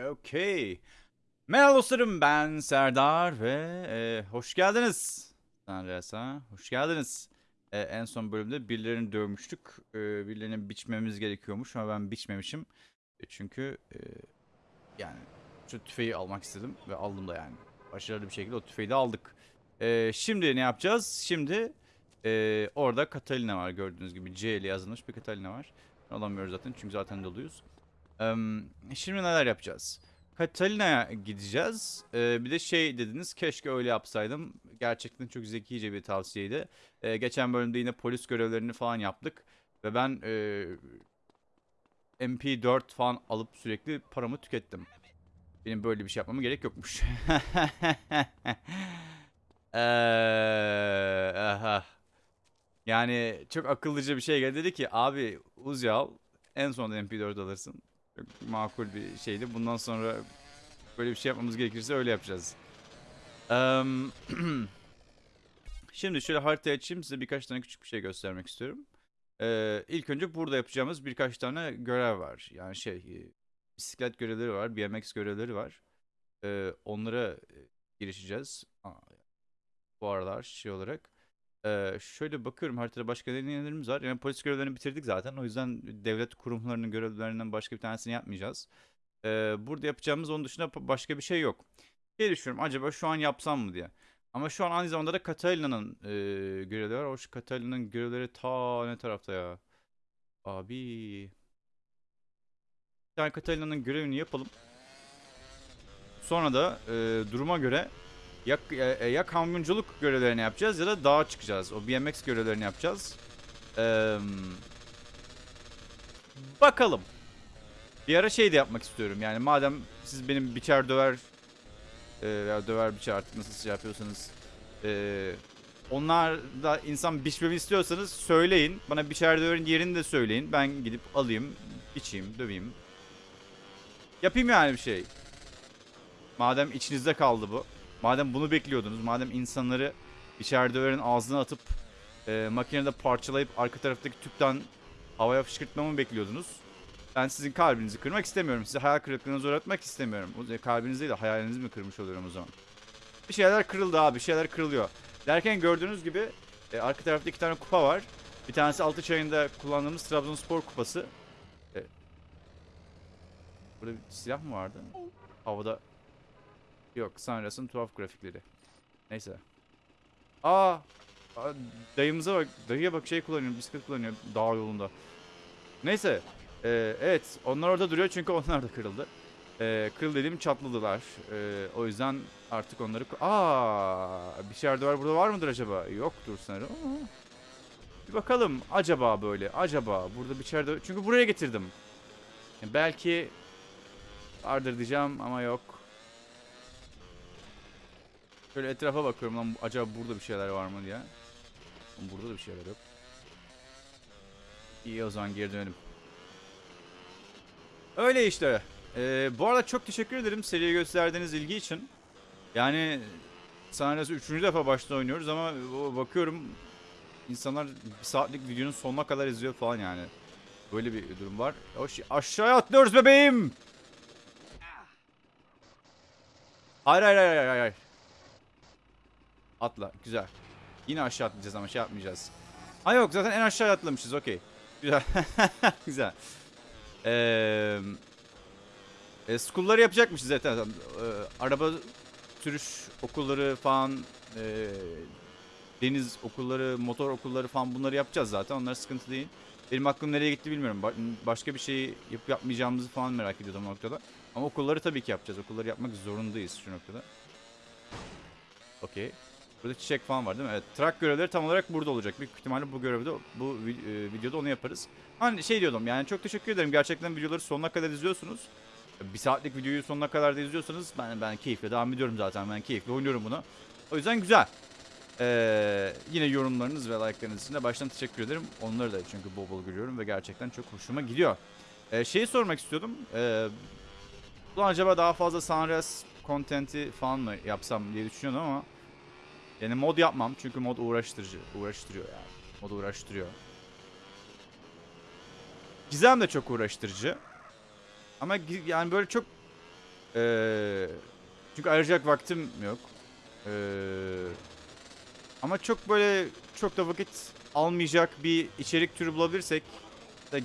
Okey. Merhaba dostlarım ben Serdar ve e, hoş geldiniz. Sanresa hoş geldiniz. E, en son bölümde birilerini dövmüştük. E, birilerini biçmemiz gerekiyormuş ama ben biçmemişim. E, çünkü e, yani şu tüfeği almak istedim ve aldım da yani. Başarılı bir şekilde o tüfeği de aldık. E, şimdi ne yapacağız? Şimdi e, orada Catalina var gördüğünüz gibi. C ile yazılmış bir Catalina var. Alamıyoruz zaten çünkü zaten doluyuz. Şimdi neler yapacağız? Catalina'ya gideceğiz. Ee, bir de şey dediniz keşke öyle yapsaydım. Gerçekten çok zekice bir tavsiyeydi. Ee, geçen bölümde yine polis görevlerini falan yaptık. Ve ben e, MP4 falan alıp sürekli paramı tükettim. Benim böyle bir şey yapmama gerek yokmuş. Aha. Yani çok akıllıca bir şey geldi. Dedi ki abi Uzi al en sonunda MP4 alırsın. Makul bir şeydi. Bundan sonra böyle bir şey yapmamız gerekirse öyle yapacağız. Şimdi şöyle haritayı açayım size birkaç tane küçük bir şey göstermek istiyorum. Ee, ilk önce burada yapacağımız birkaç tane görev var. Yani şey e, bisiklet görevleri var, BMX görevleri var. Ee, onlara e, girişeceğiz. Bu aralar şey olarak. Ee, şöyle bakıyorum haritada başka deneyimlerimiz var. Yani polis görevlerini bitirdik zaten. O yüzden devlet kurumlarının görevlerinden başka bir tanesini yapmayacağız. Ee, burada yapacağımız onun dışında başka bir şey yok. Şey düşünüyorum acaba şu an yapsam mı diye. Ama şu an aynı zamanda da Catalina'nın e, görevleri var. O şu Catalina'nın görevleri ta ne tarafta ya? Abi. Bir tane Catalina'nın görevini yapalım. Sonra da e, duruma göre ya, ya, ya kamyonculuk görevlerini yapacağız ya da dağa çıkacağız. O BMX görevlerini yapacağız. Eee, bakalım. Bir ara şey de yapmak istiyorum. Yani madem siz benim biçer döver eee ya döver biçer artık nasıl şey yapıyorsanız eee onlar da insan biçmemi istiyorsanız söyleyin. Bana biçer döverin yerini de söyleyin. Ben gidip alayım, biçeyim, döveyim. Yapayım yani bir şey. Madem içinizde kaldı bu. Madem bunu bekliyordunuz, madem insanları içeride öğrenin ağzına atıp e, makinede parçalayıp arka taraftaki tüpten havaya fışkırtmamı bekliyordunuz. Ben sizin kalbinizi kırmak istemiyorum. Size hayal kırıklığına uğratmak istemiyorum. Kalbinizi değil de hayalinizi mi kırmış oluyorum o zaman? Bir şeyler kırıldı abi, bir şeyler kırılıyor. Derken gördüğünüz gibi e, arka tarafta iki tane kupa var. Bir tanesi altı çayında kullandığımız Trabzonspor kupası. E, burada bir silah mı vardı? Havada Yok, Sunrise'ın tuhaf grafikleri. Neyse. Aa, dayımıza bak, dayıya bak şey kullanıyor, bisiklet kullanıyor dağ yolunda. Neyse, ee, evet onlar orada duruyor çünkü onlar da kırıldı. Ee, kırıl dediğim çatladılar. Ee, o yüzden artık onları... Aa, bir şey var burada var mıdır acaba? Yoktur sanırım. Bir bakalım acaba böyle, acaba burada bir çerde... Çünkü buraya getirdim. Belki vardır diyeceğim ama yok. Şöyle etrafa bakıyorum lan acaba burada bir şeyler var mı diye. Burada da bir şeyler yok. İyi o zaman geri dönelim. Öyle işte. Ee, bu arada çok teşekkür ederim seriye gösterdiğiniz ilgi için. Yani sanırım üçüncü defa başta oynuyoruz ama bakıyorum insanlar bir saatlik videonun sonuna kadar izliyor falan yani. Böyle bir durum var. Hoş, aşağıya atlıyoruz bebeğim. Hayır hayır hayır hayır hayır. Atla. Güzel. Yine aşağı atlayacağız ama şey yapmayacağız. Ha yok zaten en aşağı atlamışız. Okey. Güzel. Güzel. Eee... E, school'ları yapacakmışız zaten. E, araba sürüş okulları falan e, deniz okulları, motor okulları falan bunları yapacağız zaten. Onlar sıkıntı değil. Benim aklım nereye gitti bilmiyorum. Ba- başka bir şey yapıp yapmayacağımızı falan merak ediyordum noktada. Ama okulları tabii ki yapacağız. Okulları yapmak zorundayız şu noktada. Okey. Burada çiçek falan var değil mi? Evet. Track görevleri tam olarak burada olacak. Büyük ihtimalle bu görevde, bu e, videoda onu yaparız. Hani şey diyordum yani çok teşekkür ederim. Gerçekten videoları sonuna kadar izliyorsunuz. Bir saatlik videoyu sonuna kadar da izliyorsanız ben ben keyifle devam ediyorum zaten. Ben keyifle oynuyorum bunu. O yüzden güzel. Ee, yine yorumlarınız ve like'larınız için de baştan teşekkür ederim. Onları da çünkü bol bol görüyorum ve gerçekten çok hoşuma gidiyor. Ee, şeyi sormak istiyordum. Ee, ulan acaba daha fazla Sunrise content'i falan mı yapsam diye düşünüyordum ama yani mod yapmam çünkü mod uğraştırıcı, uğraştırıyor yani. Mod uğraştırıyor. Gizem de çok uğraştırıcı. Ama yani böyle çok Ee, çünkü ayıracak vaktim yok. Ee, ama çok böyle çok da vakit almayacak bir içerik türü bulabilirsek da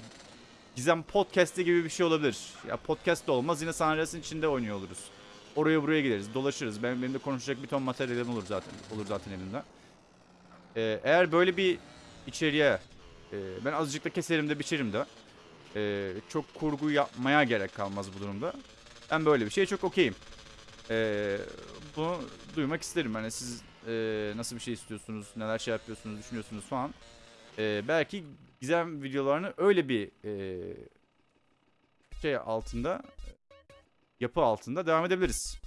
Gizem Podcast'ı gibi bir şey olabilir. Ya podcast da olmaz yine San Andreas'ın içinde oynuyor oluruz. Oraya buraya gideriz, dolaşırız. Benim, benim de konuşacak bir ton materyalim olur zaten. Olur zaten elimde. Ee, eğer böyle bir içeriğe e, ben azıcık da keserim de biçerim de e, çok kurgu yapmaya gerek kalmaz bu durumda. Ben böyle bir şeye çok okeyim. E, bunu duymak isterim. Hani siz e, nasıl bir şey istiyorsunuz, neler şey yapıyorsunuz, düşünüyorsunuz falan. E, belki gizem videolarını öyle bir e, şey altında yapı altında devam edebiliriz.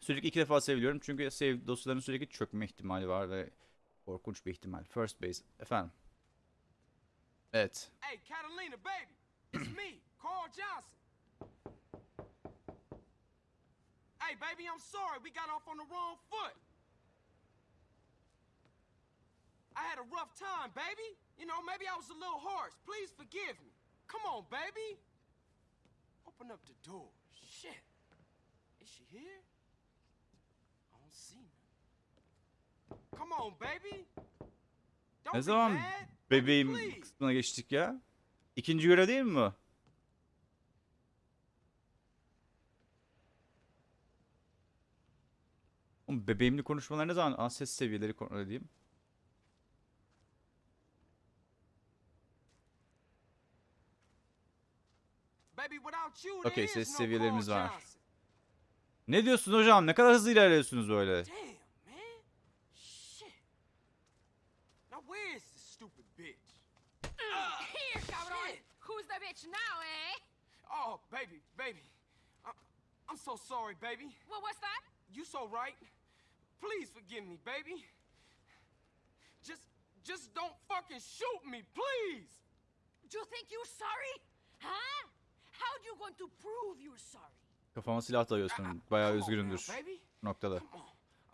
Sürekli iki defa seviliyorum çünkü save dosyaların sürekli çökme ihtimali var ve korkunç bir ihtimal. First base. Efendim. Evet. Hey, Catalina, baby, it's me, Carl Johnson. Hey, baby, I'm sorry. We got off on the wrong foot. I had a rough time, baby. You know, maybe I was a little harsh. Please forgive me. Come on, baby. Open up the door. Shit. Is she here? I don't see her. Come on, baby. Don't Ne zaman bebeğim kısmına geçtik ya? İkinci görev değil mi bu? Oğlum bebeğimli konuşmalar ne zaman? Aa, ses seviyeleri kontrol edeyim. Baby, without you, there Okey, ses seviyelerimiz var. Ne diyorsun hocam? Ne kadar hızlı ilerliyorsunuz böyle? Eh? Oh, baby, baby. I'm so sorry, baby. What was that? You so right. Please forgive me, baby. Just, just don't fucking shoot me, please. You think you're sorry? Huh? How you going to prove you're sorry? Kafama silah dayıyorsun. Bayağı now, baby. Bu noktada.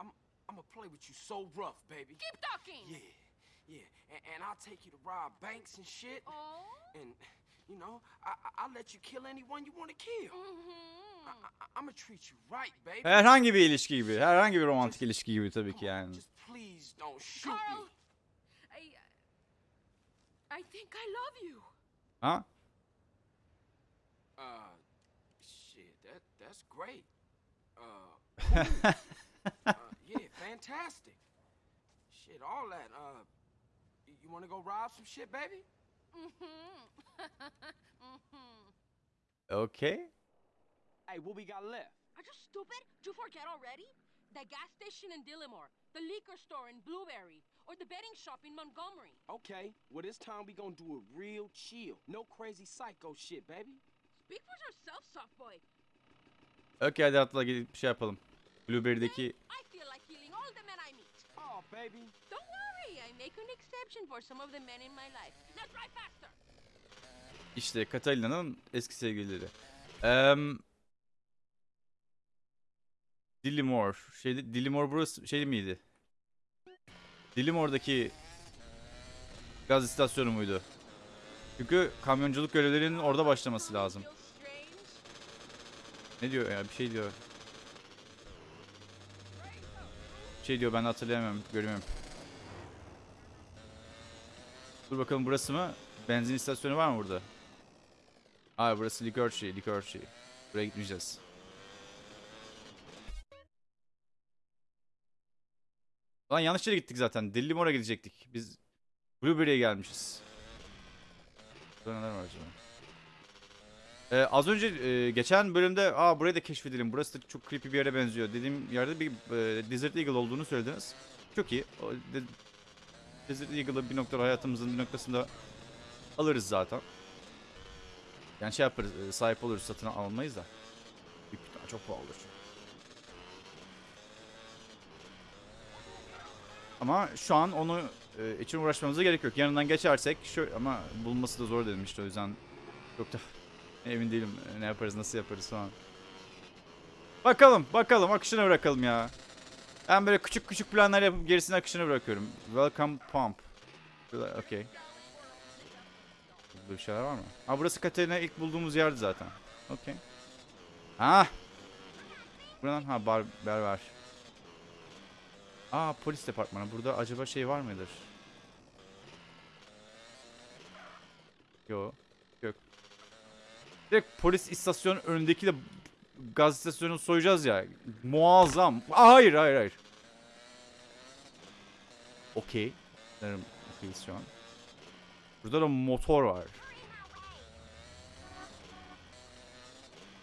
I'm, I'm gonna play with you so rough, baby. Keep talking. Yeah, yeah. And, and I'll take you to rob banks and shit. Oh? And, you know, I, I'll let you kill anyone you want to kill. Mm-hmm. I, I, I'm gonna treat you right, baby. Herhangi bir ilişki gibi. Herhangi bir romantik ilişki gibi tabii ki yani. Just please don't shoot Carl, me. I, I think I love you. Ha? Uh, shit, that that's great. Uh, uh, yeah, fantastic. Shit, all that. Uh, y- you want to go rob some shit, baby? Mm-hmm. mm-hmm. Okey. Hey, what we got left? Are you stupid? Do you forget already? The gas station in Dillimore, the liquor store in Blueberry, or the betting shop in Montgomery. Okay, well this time we gonna do it real chill. No crazy psycho shit, baby. Speak for yourself, soft boy. Okey hadi atla gidip bir şey yapalım. Blueberry'deki I feel like killing all the men I meet. Oh, baby. Don't worry, I make an exception for some of the men in my life. Now drive faster. işte Catalina'nın eski sevgilileri. Eee Dillimore. Şeyde Dillimore burası şey miydi? Dillimore'daki gaz istasyonu muydu? Çünkü kamyonculuk görevlerinin orada başlaması lazım. Ne diyor ya? Bir şey diyor. Bir şey diyor ben hatırlayamıyorum, göremiyorum. Dur bakalım burası mı? Benzin istasyonu var mı burada? Aa burası likörçi, likörçi. Buraya gitmeyeceğiz. Lan yanlış yere gittik zaten. Dillimore'a gidecektik. Biz Blueberry'e gelmişiz. Burada neler var acaba? Ee, az önce e, geçen bölümde aa burayı da keşfedelim. Burası da çok creepy bir yere benziyor. Dediğim yerde bir e, Desert Eagle olduğunu söylediniz. Çok iyi. O, de, Desert Eagle'ı bir noktada hayatımızın bir noktasında alırız zaten. Yani şey yaparız, e, sahip oluruz, satın almayız da. Büyük ihtimal çok pahalıdır. Ama şu an onu e, için uğraşmamıza gerek yok. Yanından geçersek şöyle ama bulması da zor dedim işte o yüzden çok da emin değilim e, ne yaparız nasıl yaparız falan. Bakalım bakalım akışına bırakalım ya. Ben böyle küçük küçük planlar yapıp gerisini akışına bırakıyorum. Welcome pump. Okey. Burada bir şeyler var mı? Ha burası Katerina ilk bulduğumuz yerdi zaten. Okey. Ha Buradan ha bar, berber. Aa polis departmanı. Burada acaba şey var mıdır? Yo. Direkt polis istasyonu önündeki de gaz istasyonunu soyacağız ya. Muazzam. Hayır hayır hayır. Okey. Sanırım okeyiz şu an. Burada da motor var.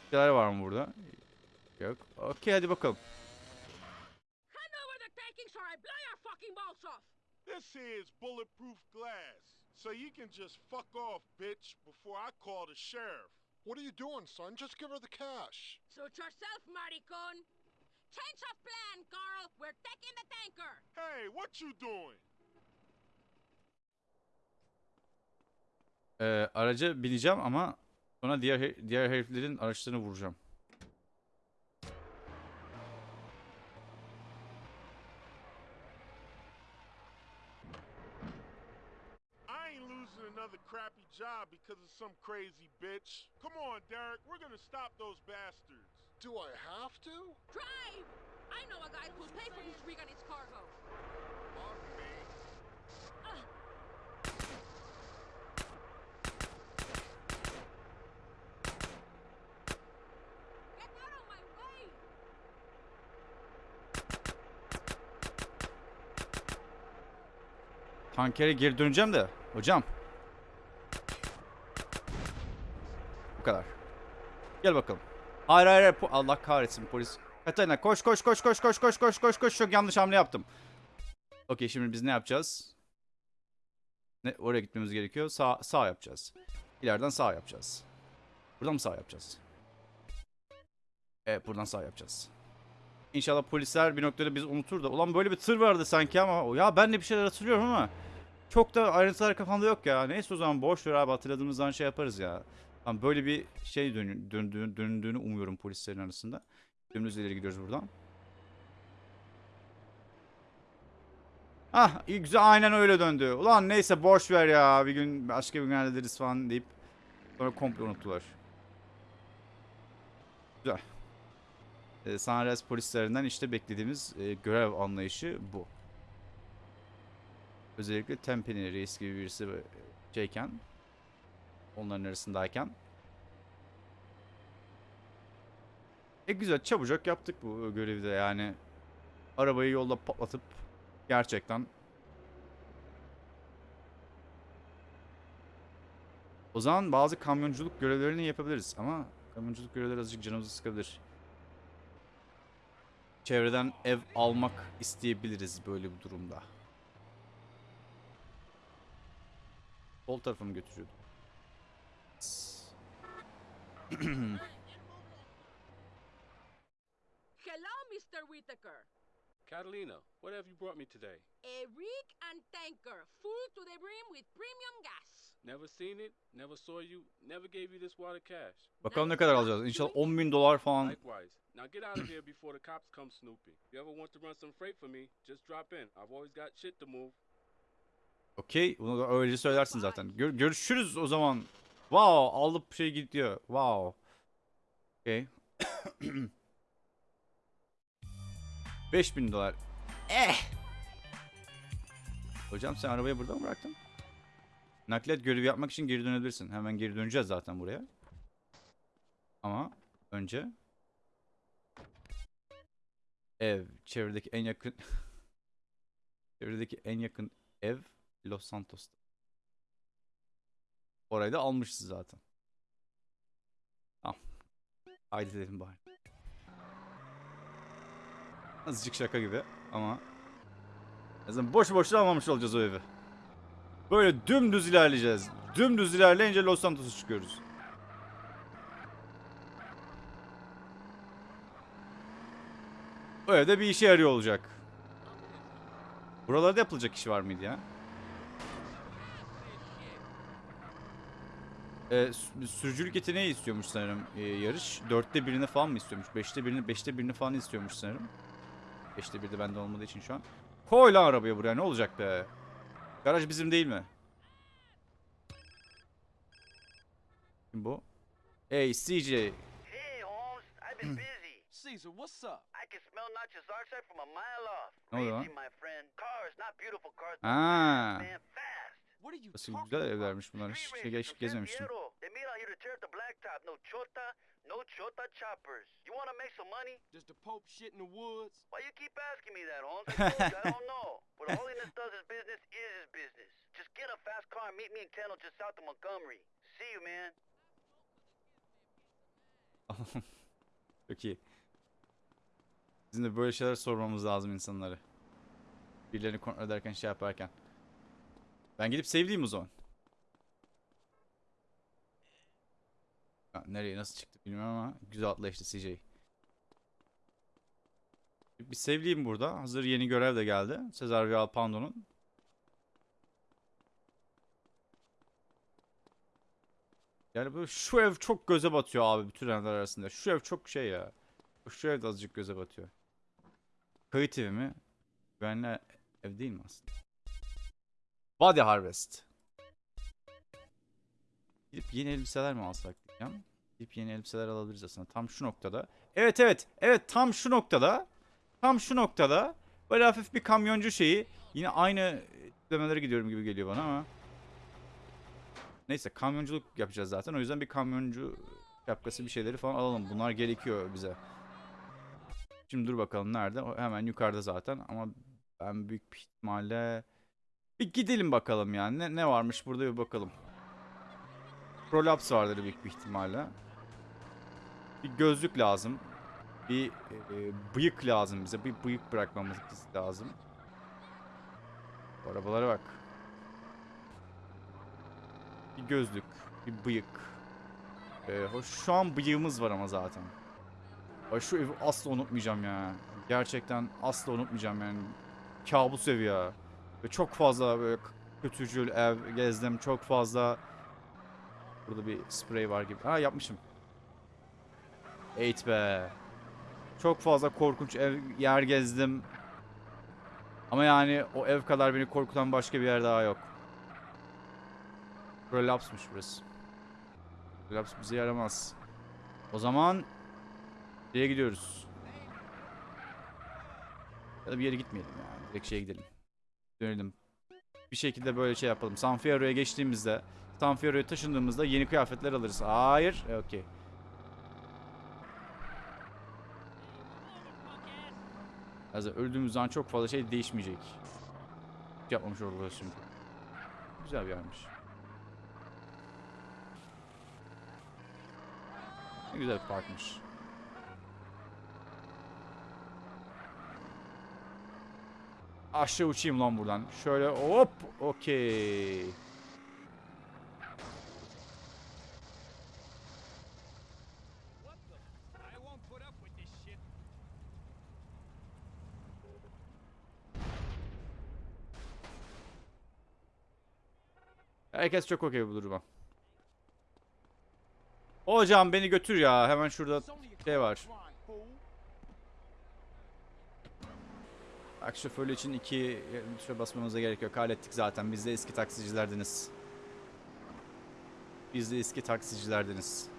Şeyler var mı burada? Yok. Okey hadi bakalım. This is bulletproof glass. So you can just fuck off, bitch, before I call the sheriff. What are you doing, son? Just give her the cash. Suit yourself, maricon! Change of plan, Carl! We're taking the tanker! Hey, what you doing? Ee, araca bineceğim ama sonra diğer diğer heriflerin araçlarını vuracağım. Job because of some crazy bitch. Come on, Derek, we're gonna stop those bastards. Do I have to? Drive! I know a guy who'll pay for his rig and its cargo. Fuck me. Get out of my way! Tankere geri döneceğim de hocam. Bu kadar. Gel bakalım. Hayır hayır, hayır. Allah kahretsin polis. Katarina koş koş koş koş koş koş koş koş koş çok yanlış hamle yaptım. Okey şimdi biz ne yapacağız? Ne oraya gitmemiz gerekiyor. Sağ sağ yapacağız. İleriden sağ yapacağız. Buradan mı sağ yapacağız? Evet buradan sağ yapacağız. İnşallah polisler bir noktada biz unutur da. Ulan böyle bir tır vardı sanki ama ya ben de bir şeyler hatırlıyorum ama çok da ayrıntılar kafamda yok ya. Neyse o zaman boş ver abi hatırladığımızdan şey yaparız ya. Tamam böyle bir şey döndüğünü, döndüğünü umuyorum polislerin arasında. Dümdüz ileri gidiyoruz buradan. Ah güzel aynen öyle döndü. Ulan neyse boş ver ya bir gün başka bir gün hallederiz falan deyip sonra komple unuttular. Güzel. Ee, Sunrise polislerinden işte beklediğimiz e, görev anlayışı bu. Özellikle Tempe'nin reis gibi birisi şeyken onların arasındayken E güzel çabucak yaptık bu görevi de yani. Arabayı yolda patlatıp gerçekten O zaman bazı kamyonculuk görevlerini yapabiliriz ama kamyonculuk görevleri azıcık canımızı sıkabilir. Çevreden ev almak isteyebiliriz böyle bir durumda. Sol tarafa mı götürüyordu? Hello, Mr. Whitaker. Catalina, what have you brought me today? A rig and tanker, full to the brim with premium gas. Never seen it, never saw you, never gave you this water cash. Bakalım ne kadar alacağız. İnşallah 10 bin dolar falan. Likewise. Now get out of here before the cops come snooping. If you ever want to run some freight for me, just drop in. I've always got shit to move. Okey. Bunu da öyle söylersin zaten. Gör- görüşürüz o zaman. Wow. Alıp şey gidiyor. Wow. Okey. 5000 dolar. Eh. Hocam sen arabayı burada mı bıraktın? Nakliyat görevi yapmak için geri dönebilirsin. Hemen geri döneceğiz zaten buraya. Ama önce ev çevredeki en yakın çevredeki en yakın ev Los Santos'ta. Orayı da almışız zaten. Tamam. Haydi dedim bari. Azıcık şaka gibi ama en azından boş boşuna almamış olacağız o evi. Böyle dümdüz ilerleyeceğiz. Dümdüz ilerleyince Los Santos'a çıkıyoruz. O evde bir işe yarıyor olacak. Buralarda yapılacak iş var mıydı ya? Sü- sürücülük yeteneği istiyormuş sanırım ee, yarış. Dörtte birini falan mı istiyormuş? Beşte birini, beşte birini falan istiyormuş sanırım. Beşte bir de bende olmadığı için şu an. Koy lan arabaya buraya ne olacak be? Garaj bizim değil mi? Kim bu? Hey CJ. Hey, Holmes, I've been busy. Caesar, what's up? I can smell your Zarsek from a mile off. Ne oluyor Crazy, my friend. Cars, not beautiful cars, man, fast. What are you nasıl güzel evlermiş bunlar. Hiç şey geç, blacktop. No chota, no chota choppers. You want to make some money? Does the Pope shit in the woods? Why you keep asking me that, Holmes? I don't know. What holiness does his business is his business. Just get a fast car and meet me in Kendall just south of Montgomery. See you, man. Çok iyi. Bizim de böyle şeyler sormamız lazım insanlara. Birilerini kontrol ederken şey yaparken. Ben gidip sevdiğim o zaman. Ha, nereye nasıl çıktı bilmiyorum ama güzel atla işte CJ. Bir sevdiğim burada. Hazır yeni görev de geldi. Cesar Vial Pando'nun. Yani böyle şu ev çok göze batıyor abi bütün evler arasında. Şu ev çok şey ya. Şu ev de azıcık göze batıyor. Kayıt evi mi? Güvenli ev değil mi aslında? Body Harvest. Gidip yeni elbiseler mi alsak diyeceğim. Gidip yeni elbiseler alabiliriz aslında. Tam şu noktada. Evet evet. Evet tam şu noktada. Tam şu noktada. Böyle hafif bir kamyoncu şeyi. Yine aynı demelere gidiyorum gibi geliyor bana ama. Neyse kamyonculuk yapacağız zaten. O yüzden bir kamyoncu şapkası bir şeyleri falan alalım. Bunlar gerekiyor bize. Şimdi dur bakalım nerede? O hemen yukarıda zaten ama ben büyük ihtimalle bir gidelim bakalım yani. Ne, ne varmış burada bir bakalım. Prolaps vardır büyük bir ihtimalle. Bir gözlük lazım. Bir e, bıyık lazım bize. Bir bıyık bırakmamız lazım. Bu arabalara bak. Bir gözlük, bir bıyık. Hoş şu an bıyığımız var ama zaten. Ay şu evi asla unutmayacağım ya. Gerçekten asla unutmayacağım yani. Kabus evi ya. Ve çok fazla böyle kötücül ev gezdim. Çok fazla Burada bir sprey var gibi. Ha yapmışım. Eğit be. Çok fazla korkunç ev yer gezdim. Ama yani o ev kadar beni korkutan başka bir yer daha yok. Relapsmış burası. Relaps bize yaramaz. O zaman şeye gidiyoruz. Ya da bir yere gitmeyelim yani. Direkt şeye gidelim. Dönelim. Bir şekilde böyle şey yapalım. San Fierro'ya geçtiğimizde, San Fierro'ya taşındığımızda yeni kıyafetler alırız. Hayır. E, Okey. Yani öldüğümüz zaman çok fazla şey değişmeyecek. Yapmamış oluruz şimdi. Güzel bir yermiş. Ne güzel bir parkmış. Aşağı uçayım lan buradan. Şöyle hop okey. Herkes çok okey bu duruma. Hocam beni götür ya. Hemen şurada şey var. Şoförlü için iki tuşa basmamıza gerek yok. Hallettik zaten. Biz de eski taksicilerdeniz. Biz de eski taksicilerdeniz.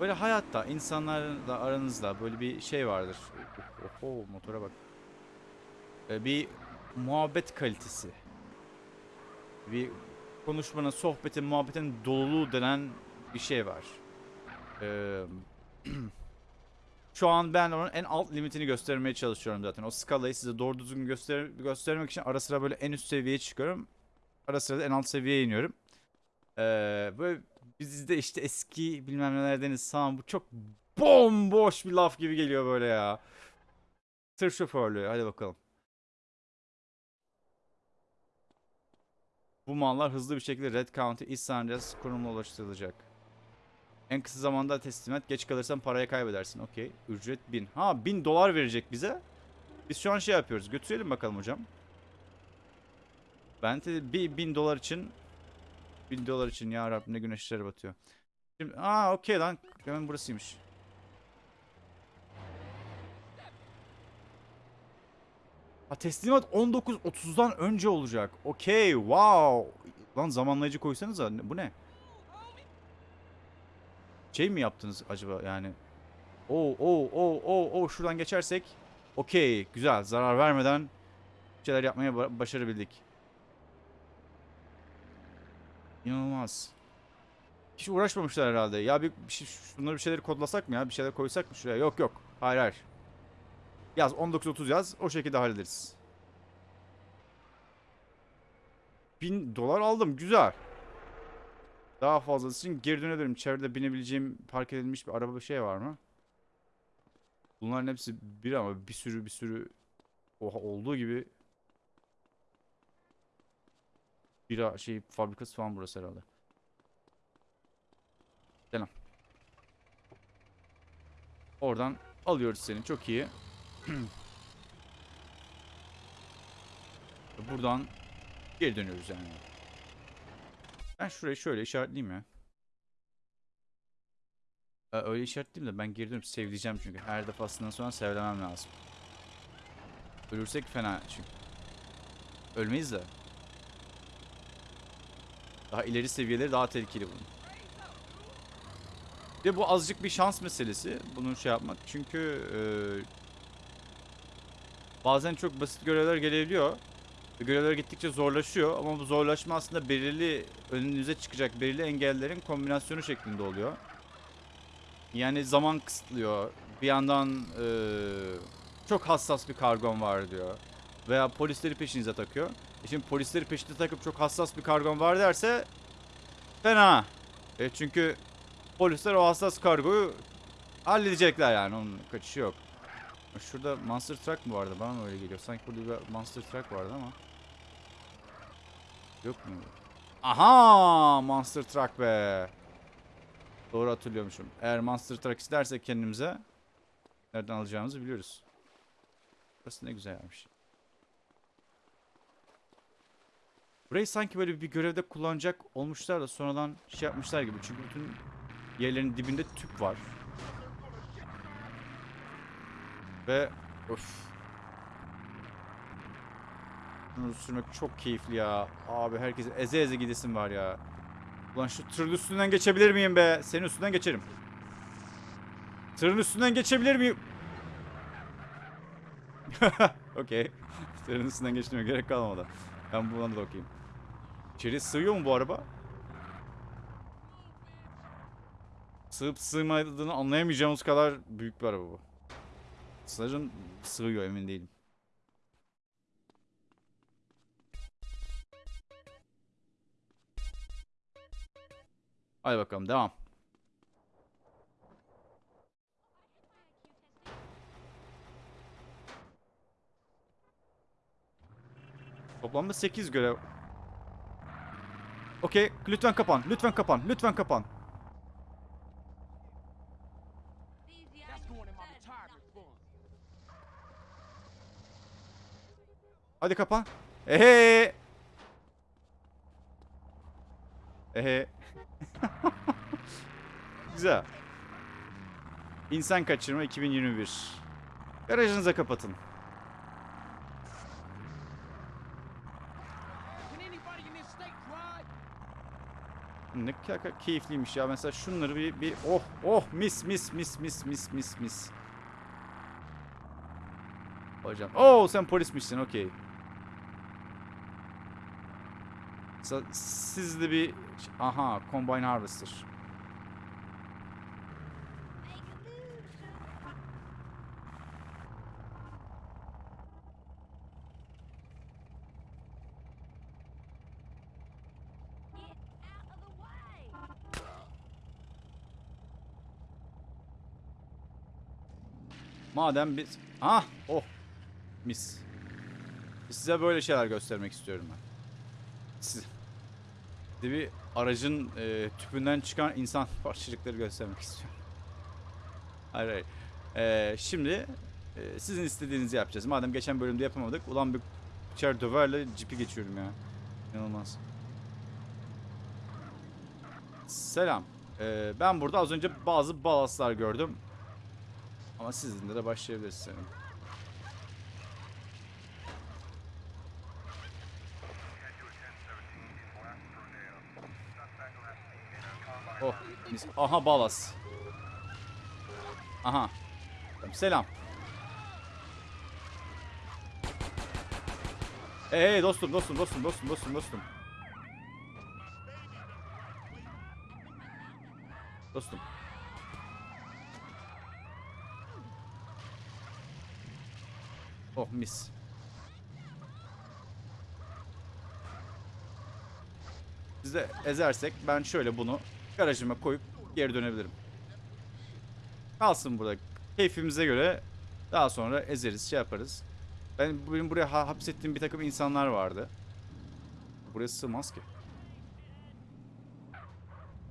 Böyle hayatta insanlarla aranızda böyle bir şey vardır. Oho motora bak. Ee, Bir muhabbet kalitesi. Bir konuşmanın, sohbetin, muhabbetin doluluğu denen bir şey var. Ee, şu an ben onun en alt limitini göstermeye çalışıyorum zaten. O skalayı size doğru düzgün göster göstermek için ara sıra böyle en üst seviyeye çıkıyorum. Ara sıra da en alt seviyeye iniyorum. Ee, böyle bizde işte eski bilmem nelerdeniz tamam bu çok bomboş bir laf gibi geliyor böyle ya. Tır şoförlüğü hadi bakalım. Bu mallar hızlı bir şekilde Red County East San Andreas konumuna ulaştırılacak. En kısa zamanda teslim et. Geç kalırsan parayı kaybedersin. Okey. Ücret 1000. Ha 1000 dolar verecek bize. Biz şu an şey yapıyoruz. Götürelim bakalım hocam. Ben de bir 1000 dolar için 1000 dolar için ya Rabbim ne güneşler batıyor. Şimdi aa okey lan. Hemen burasıymış. Ha teslimat 19.30'dan önce olacak. Okey wow. Lan zamanlayıcı koysanıza. Bu ne? Şey mi yaptınız acaba yani? Oo oo oo oo oo şuradan geçersek okey güzel zarar vermeden şeyler yapmaya ba- başarabildik. İnanılmaz. Hiç uğraşmamışlar herhalde. Ya bir, bir şey, şunları bir şeyleri kodlasak mı ya? Bir şeyler koysak mı şuraya? Yok yok. Hayır hayır. Yaz 19.30 yaz. O şekilde hallederiz. 1000 dolar aldım. Güzel. Daha fazlası için geri dönebilirim. Çevrede binebileceğim park edilmiş bir araba bir şey var mı? Bunların hepsi bir ama bir sürü bir sürü oha olduğu gibi bir şey fabrikası falan burası herhalde. Selam. Oradan alıyoruz seni. Çok iyi. Buradan geri dönüyoruz yani. Ben şurayı şöyle işaretleyeyim ya. Ee, öyle işaretleyeyim de ben geri dönüp sevleyeceğim çünkü. Her defasından sonra sevlemem lazım. Ölürsek fena çünkü. Ölmeyiz de. Daha ileri seviyeleri daha tehlikeli bunun. De bu azıcık bir şans meselesi. Bunu şey yapmak. Çünkü eee, bazen çok basit görevler gelebiliyor. Görevler gittikçe zorlaşıyor ama bu zorlaşma aslında belirli önünüze çıkacak belirli engellerin kombinasyonu şeklinde oluyor. Yani zaman kısıtlıyor. Bir yandan eee, çok hassas bir kargon var diyor. Veya polisleri peşinize takıyor. E şimdi polisleri peşine takıp çok hassas bir kargon var derse fena. E çünkü polisler o hassas kargoyu halledecekler yani onun kaçışı yok. Şurada Monster Truck mı vardı? Bana mı öyle geliyor? Sanki burada bir Monster Truck vardı ama. Yok mu? Aha! Monster Truck be. Doğru hatırlıyormuşum. Eğer Monster Truck istersek kendimize nereden alacağımızı biliyoruz. Burası ne güzel yapmış. Burayı sanki böyle bir görevde kullanacak olmuşlar da sonradan şey yapmışlar gibi. Çünkü bütün yerlerin dibinde tüp var. Ve öf. Bunu sürmek çok keyifli ya. Abi herkese eze eze gidesim var ya. Ulan şu tırın üstünden geçebilir miyim be? Senin üstünden geçerim. Tırın üstünden geçebilir miyim? Okey. Tırın üstünden geçmeye gerek kalmadı. Ben buna da okuyayım. İçeri sığıyor mu bu araba? Sığıp sığmadığını anlayamayacağımız kadar büyük bir araba bu. Sanırım sığıyor emin değilim. Hadi bakalım devam. Toplamda 8 görev. Okey, lütfen kapan, lütfen kapan, lütfen kapan. Hadi kapan. Ehe. Ehe. Güzel. İnsan kaçırma 2021. Garajınıza kapatın. Ne keyifliymiş ya. Mesela şunları bir, bir oh oh mis mis mis mis mis mis mis. Hocam. Oo sen polismişsin okey. Mesela Siz de bir aha combine harvester. Madem biz ah oh mis. Size böyle şeyler göstermek istiyorum ben. Size, size bir aracın e, tüpünden çıkan insan parçacıkları göstermek istiyorum. Hayır hayır. E, şimdi e, sizin istediğinizi yapacağız. Madem geçen bölümde yapamadık. Ulan bir içer döverle cipi geçiyorum ya. İnanılmaz. Selam. E, ben burada az önce bazı balaslar gördüm. Ama sizinle de başlayabiliriz senin. Oh. Aha balas. Aha. Selam. Hey, hey dostum dostum dostum dostum dostum dostum. Dostum. Oh mis. Biz de ezersek ben şöyle bunu garajıma koyup geri dönebilirim. Kalsın burada. Keyfimize göre daha sonra ezeriz, şey yaparız. Ben benim buraya ha- hapsettiğim bir takım insanlar vardı. Buraya sığmaz ki.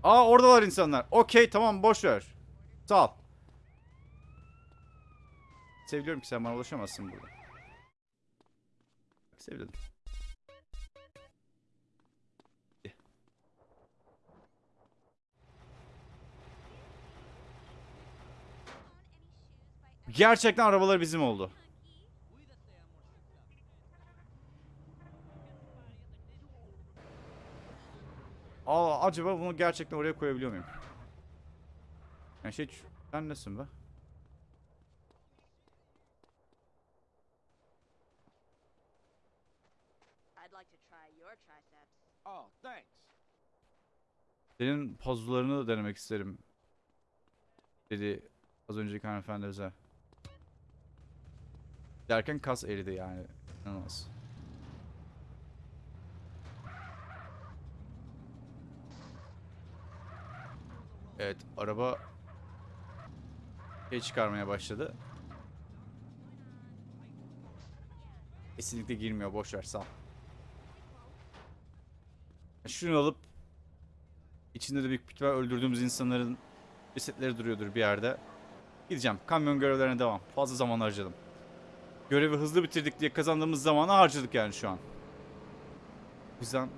Aa oradalar insanlar. Okey tamam boş ver. Sağ ol. Seviliyorum ki sen bana ulaşamazsın burada. Sevdim. Gerçekten arabalar bizim oldu. Aa, acaba bunu gerçekten oraya koyabiliyor muyum? Yani şey sen nesin be? Oh, thanks. Senin puzzle'larını da denemek isterim. Dedi az önceki hanımefendi bize. Derken kas eridi yani. İnanılmaz. Evet araba şey çıkarmaya başladı. Kesinlikle girmiyor boş ver sağ ol. Şunu alıp İçinde de büyük ihtimal öldürdüğümüz insanların cesetleri duruyordur bir yerde. Gideceğim. Kamyon görevlerine devam. Fazla zaman harcadım. Görevi hızlı bitirdik diye kazandığımız zamanı harcadık yani şu an. O yüzden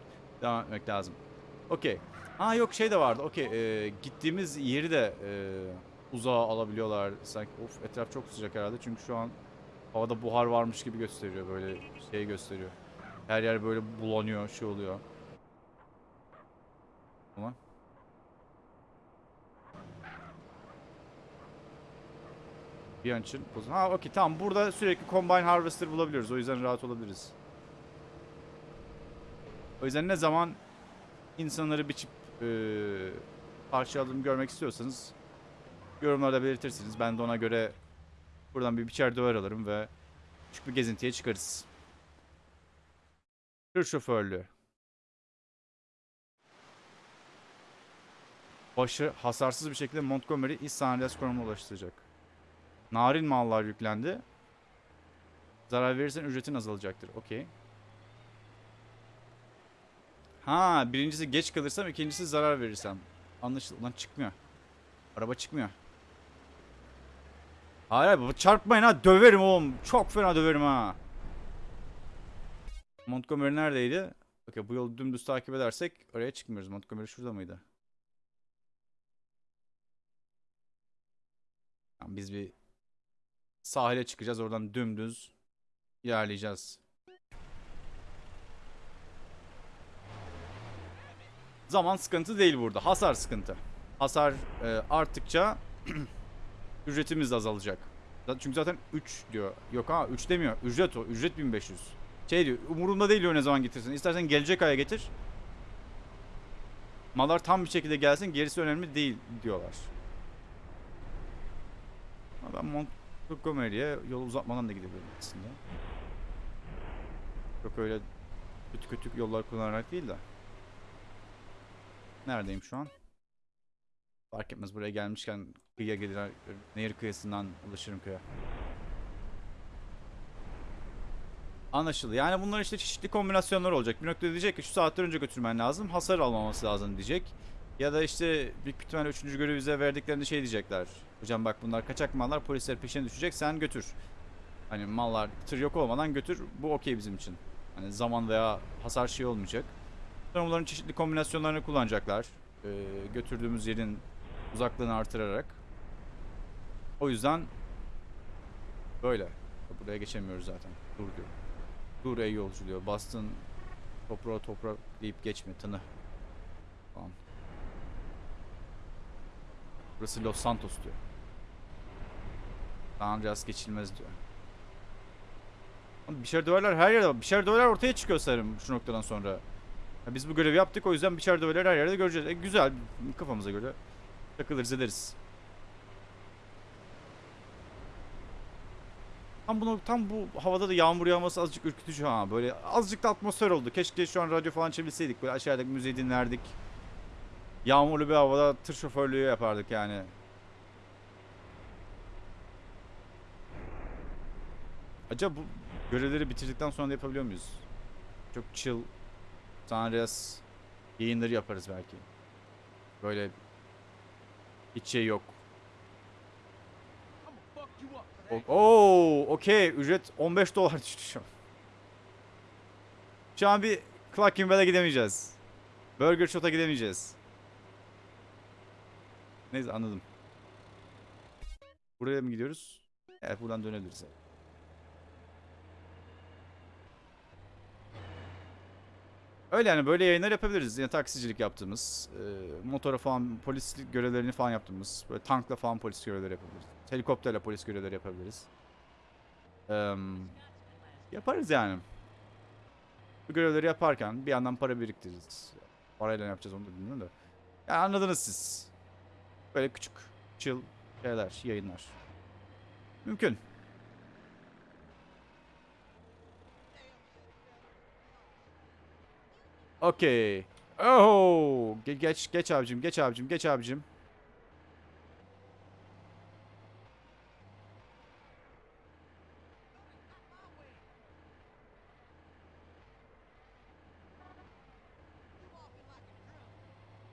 devam etmek lazım. Okey. Ha yok şey de vardı. Okey. ee, gittiğimiz yeri de ee, uzağa alabiliyorlar. Sanki of etraf çok sıcak herhalde. Çünkü şu an havada buhar varmış gibi gösteriyor. Böyle şey gösteriyor. Her yer böyle bulanıyor, şey oluyor. Ulan. Bir an için. Ha okey tamam burada sürekli Combine Harvester bulabiliyoruz. O yüzden rahat olabiliriz. O yüzden ne zaman insanları biçip eee parçaladığımı görmek istiyorsanız yorumlarda belirtirsiniz. Ben de ona göre buradan bir biçer döver alırım ve küçük bir gezintiye çıkarız. Tır şoförlüğü. Başı hasarsız bir şekilde Montgomery Andreas konumuna ulaştıracak. Narin mallar yüklendi. Zarar verirsen ücretin azalacaktır. Okey. Ha birincisi geç kalırsam ikincisi zarar verirsem. Anlaşıldı. Lan çıkmıyor. Araba çıkmıyor. Hayır baba çarpmayın ha döverim oğlum. Çok fena döverim ha. Montgomery neredeydi? Okey bu yolu dümdüz takip edersek oraya çıkmıyoruz. Montgomery şurada mıydı? Tamam, biz bir sahile çıkacağız. Oradan dümdüz ilerleyeceğiz. Zaman sıkıntı değil burada. Hasar sıkıntı. Hasar e, arttıkça ücretimiz azalacak. Çünkü zaten 3 diyor. Yok ha 3 demiyor. Ücret o. Ücret 1500. Şey diyor. Umurumda değil diyor ne zaman getirsin. İstersen gelecek aya getir. Mallar tam bir şekilde gelsin. Gerisi önemli değil diyorlar. Ben Montgomery'e yol uzatmadan da gidebilirim aslında. Çok öyle kötü kötü yollar kullanarak değil de. Neredeyim şu an? Fark etmez buraya gelmişken kıyıya gelir, nehir kıyısından ulaşırım köye. Anlaşıldı. Yani bunlar işte çeşitli kombinasyonlar olacak. Bir noktada diyecek ki şu saatler önce götürmen lazım. Hasar almaması lazım diyecek. Ya da işte büyük ihtimalle 3. görevi bize verdiklerinde şey diyecekler. Hocam bak bunlar kaçak mallar polisler peşine düşecek sen götür. Hani mallar tır yok olmadan götür. Bu okey bizim için. Hani zaman veya hasar şey olmayacak. Sonra bunların çeşitli kombinasyonlarını kullanacaklar. Ee, götürdüğümüz yerin uzaklığını artırarak. O yüzden böyle. Buraya geçemiyoruz zaten. Dur diyor. Dur ey yolcu diyor. Bastın toprağa toprak deyip geçme tını. Tamam. Burası Los Santos diyor. San Andreas geçilmez diyor. Oğlum Biçer döverler her yerde var. Biçer döverler ortaya çıkıyor sanırım şu noktadan sonra. Ya biz bu görevi yaptık o yüzden biçer döverler her yerde göreceğiz. E, güzel kafamıza göre takılırız ederiz. Tam bunu tam bu havada da yağmur yağması azıcık ürkütücü ha. Böyle azıcık da atmosfer oldu. Keşke şu an radyo falan çevirseydik. Böyle aşağıdaki müziği dinlerdik. Yağmurlu bir havada tır şoförlüğü yapardık yani. Acaba bu görevleri bitirdikten sonra da yapabiliyor muyuz? Çok chill San Andreas yayınları yaparız belki. Böyle hiç şey yok. Oo, okey. Ücret 15 dolar düştü şu an. Bir Clucking gidemeyeceğiz. Burger Shot'a gidemeyeceğiz. Neyse anladım. Buraya mı gidiyoruz? Evet buradan dönebiliriz. Öyle yani böyle yayınlar yapabiliriz. Yine taksicilik yaptığımız, e, motora falan polislik görevlerini falan yaptığımız, böyle tankla falan polis görevleri yapabiliriz. Helikopterle polis görevleri yapabiliriz. Eee, yaparız yani. Bu görevleri yaparken bir yandan para biriktiririz. Parayla ne yapacağız onu da bilmiyorum da. Yani anladınız siz. Böyle küçük, chill şeyler, yayınlar. Mümkün. Okey. Oh! Ge- geç geç abicim, geç abicim, geç abicim.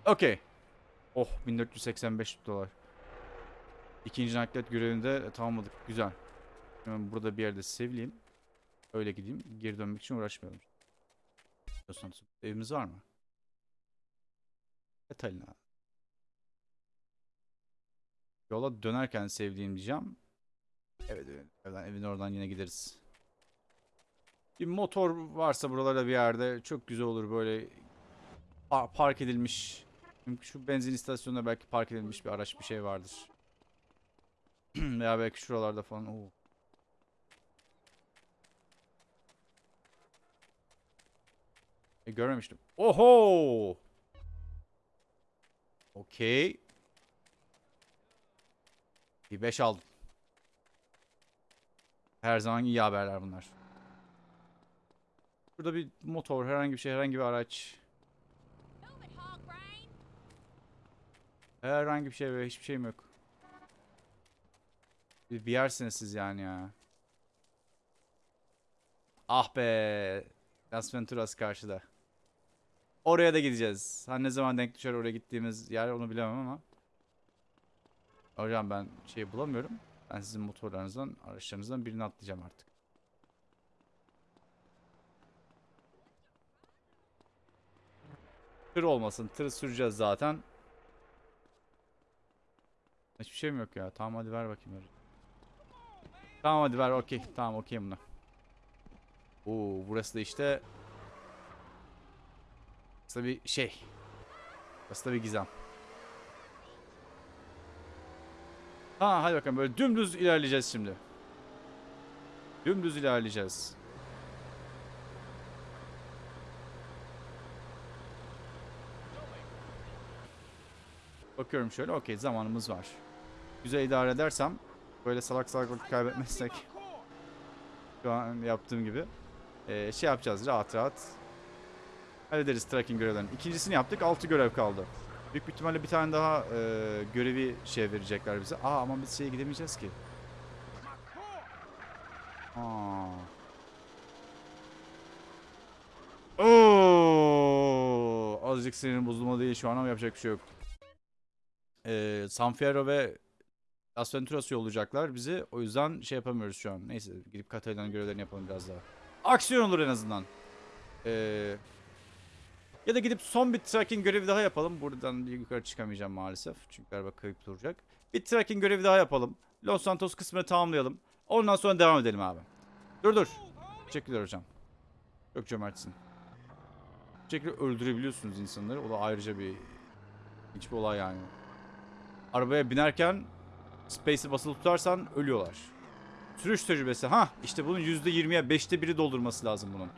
Okey. Oh 1485 dolar. İkinci naklet görevinde tamamladık. Güzel. Hemen burada bir yerde sevleyeyim. Öyle gideyim. Geri dönmek için uğraşmayalım. Evimiz var mı? Catalina. Yola dönerken sevdiğim diyeceğim. Evet, evet. Evin oradan yine gideriz. Bir motor varsa buralarda bir yerde çok güzel olur böyle pa- park edilmiş. Şu benzin istasyonunda belki park edilmiş bir araç bir şey vardır. Veya belki şuralarda falan. Oo. E, görmemiştim. Oho! Okey. Bir 5 aldım. Her zaman iyi haberler bunlar. Burada bir motor, herhangi bir şey, herhangi bir araç. Move it, hog brain. Herhangi bir şey ve hiçbir şeyim yok. Bir, bir yersiniz siz yani ya. Ah be. Las Venturas karşıda. Oraya da gideceğiz. Ha ne zaman denk düşer oraya gittiğimiz yer onu bilemem ama. Hocam ben şey bulamıyorum. Ben sizin motorlarınızdan, araçlarınızdan birini atlayacağım artık. Tır olmasın. Tır süreceğiz zaten. Hiçbir şeyim yok ya. Tamam hadi ver bakayım. Ver. Tamam hadi ver okey. Tamam okey buna. Oo burası da işte. Burası da bir şey. Burası da bir gizem. Ha hadi bakalım böyle dümdüz ilerleyeceğiz şimdi. Dümdüz ilerleyeceğiz. Bakıyorum şöyle okey zamanımız var. Güzel idare edersem böyle salak salak vakit kaybetmezsek şu an yaptığım gibi eee, şey yapacağız rahat rahat hallederiz tracking görevlerini. İkincisini yaptık 6 görev kaldı. Büyük ihtimalle bir tane daha eee, görevi şey verecekler bize. Aa ama biz şeye gidemeyeceğiz ki. Aa. Oo, azıcık sinirim bozulma değil şu an ama yapacak bir şey yok. Ee, San Fierro ve Las Venturas yollayacaklar bizi. O yüzden şey yapamıyoruz şu an. Neyse gidip Katalina'nın görevlerini yapalım biraz daha. Aksiyon olur en azından. Ee, ya da gidip son bir tracking görevi daha yapalım. Buradan yukarı çıkamayacağım maalesef. Çünkü galiba kayıp duracak. Bir tracking görevi daha yapalım. Los Santos kısmını tamamlayalım. Ondan sonra devam edelim abi. Dur dur. Teşekkürler hocam. Çok cömertsin. Şekilde öldürebiliyorsunuz insanları. O da ayrıca bir hiçbir olay yani. arabaya binerken space'i basılı tutarsan ölüyorlar. Sürüş tecrübesi. Ha işte bunun %20'ye 5'te biri doldurması lazım bunun.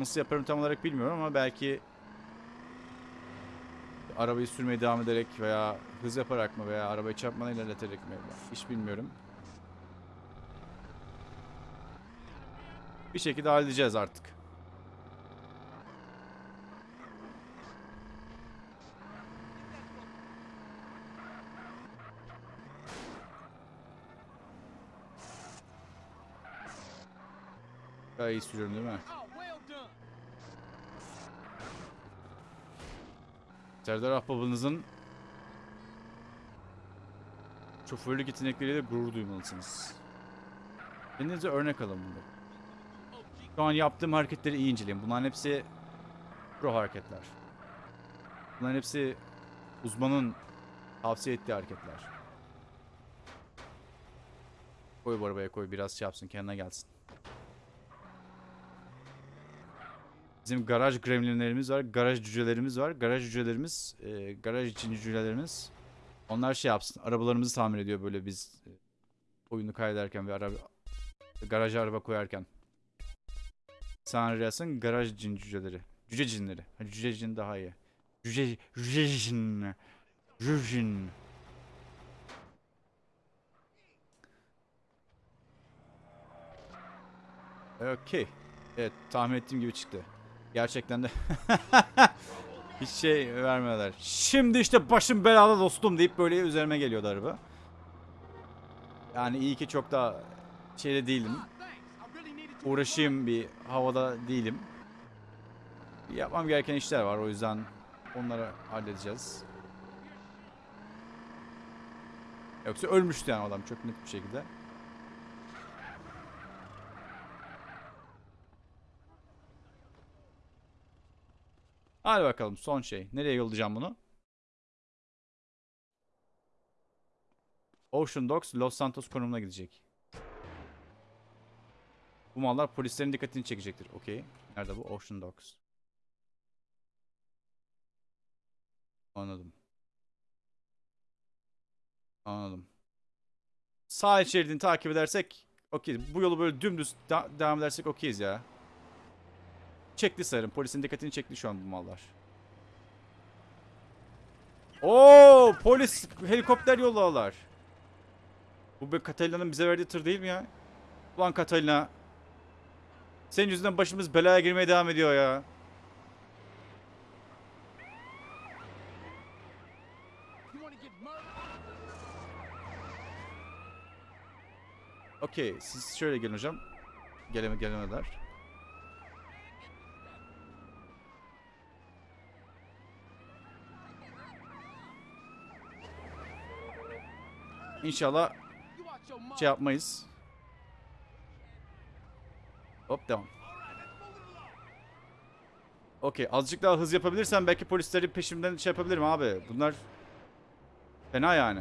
Nasıl yaparım tam olarak bilmiyorum ama belki arabayı sürmeye devam ederek veya hız yaparak mı veya arabayı çarpmadan ilerleterek mi hiç bilmiyorum. Bir şekilde halledeceğiz artık. Daha iyi sürüyorum değil mi? Serdar Ahbabınızın şoförlük yetenekleriyle gurur duymalısınız. Kendinize örnek alın bunu. Şu an yaptığım hareketleri iyi inceleyin. Bunların hepsi pro hareketler. Bunların hepsi uzmanın tavsiye ettiği hareketler. Koy bu arabaya koy biraz şey yapsın kendine gelsin. Bizim garaj gremlinlerimiz var, garaj cücelerimiz var. Garaj cücelerimiz, e, garaj için cücelerimiz. Onlar şey yapsın, arabalarımızı tamir ediyor böyle biz e, oyunu kaydederken ve araba garaja araba koyarken. San Andreas'ın garaj cin cüceleri. Cüce cinleri. Cüce cin daha iyi. Cüce, cüce cin. Cüce cin. Okey. Evet tahmin ettiğim gibi çıktı. Gerçekten de hiç şey vermiyorlar. Şimdi işte başım belada dostum deyip böyle üzerime geliyordu araba. Yani iyi ki çok da şeyde değilim. Uğraşayım bir havada değilim. Yapmam gereken işler var o yüzden onları halledeceğiz. Yoksa ölmüştü yani adam çok net bir şekilde. Hadi bakalım son şey. Nereye yollayacağım bunu? Ocean Docks Los Santos konumuna gidecek. Bu mallar polislerin dikkatini çekecektir. Okey. Nerede bu? Ocean Docks. Anladım. Anladım. Sağ şeridini takip edersek okey. Bu yolu böyle dümdüz devam edersek okeyiz ya. Çekti sarım. Polisin dikkatini çekti şu an bu mallar. Oo, polis helikopter yolladılar. Bu be Catalina'nın bize verdiği tır değil mi ya? Ulan Catalina. Senin yüzünden başımız belaya girmeye devam ediyor ya. Okey, siz şöyle gelin hocam. Geleme gelemediler. İnşallah şey yapmayız. Hop devam. Okey azıcık daha hız yapabilirsem belki polisleri peşimden şey yapabilirim abi. Bunlar fena yani.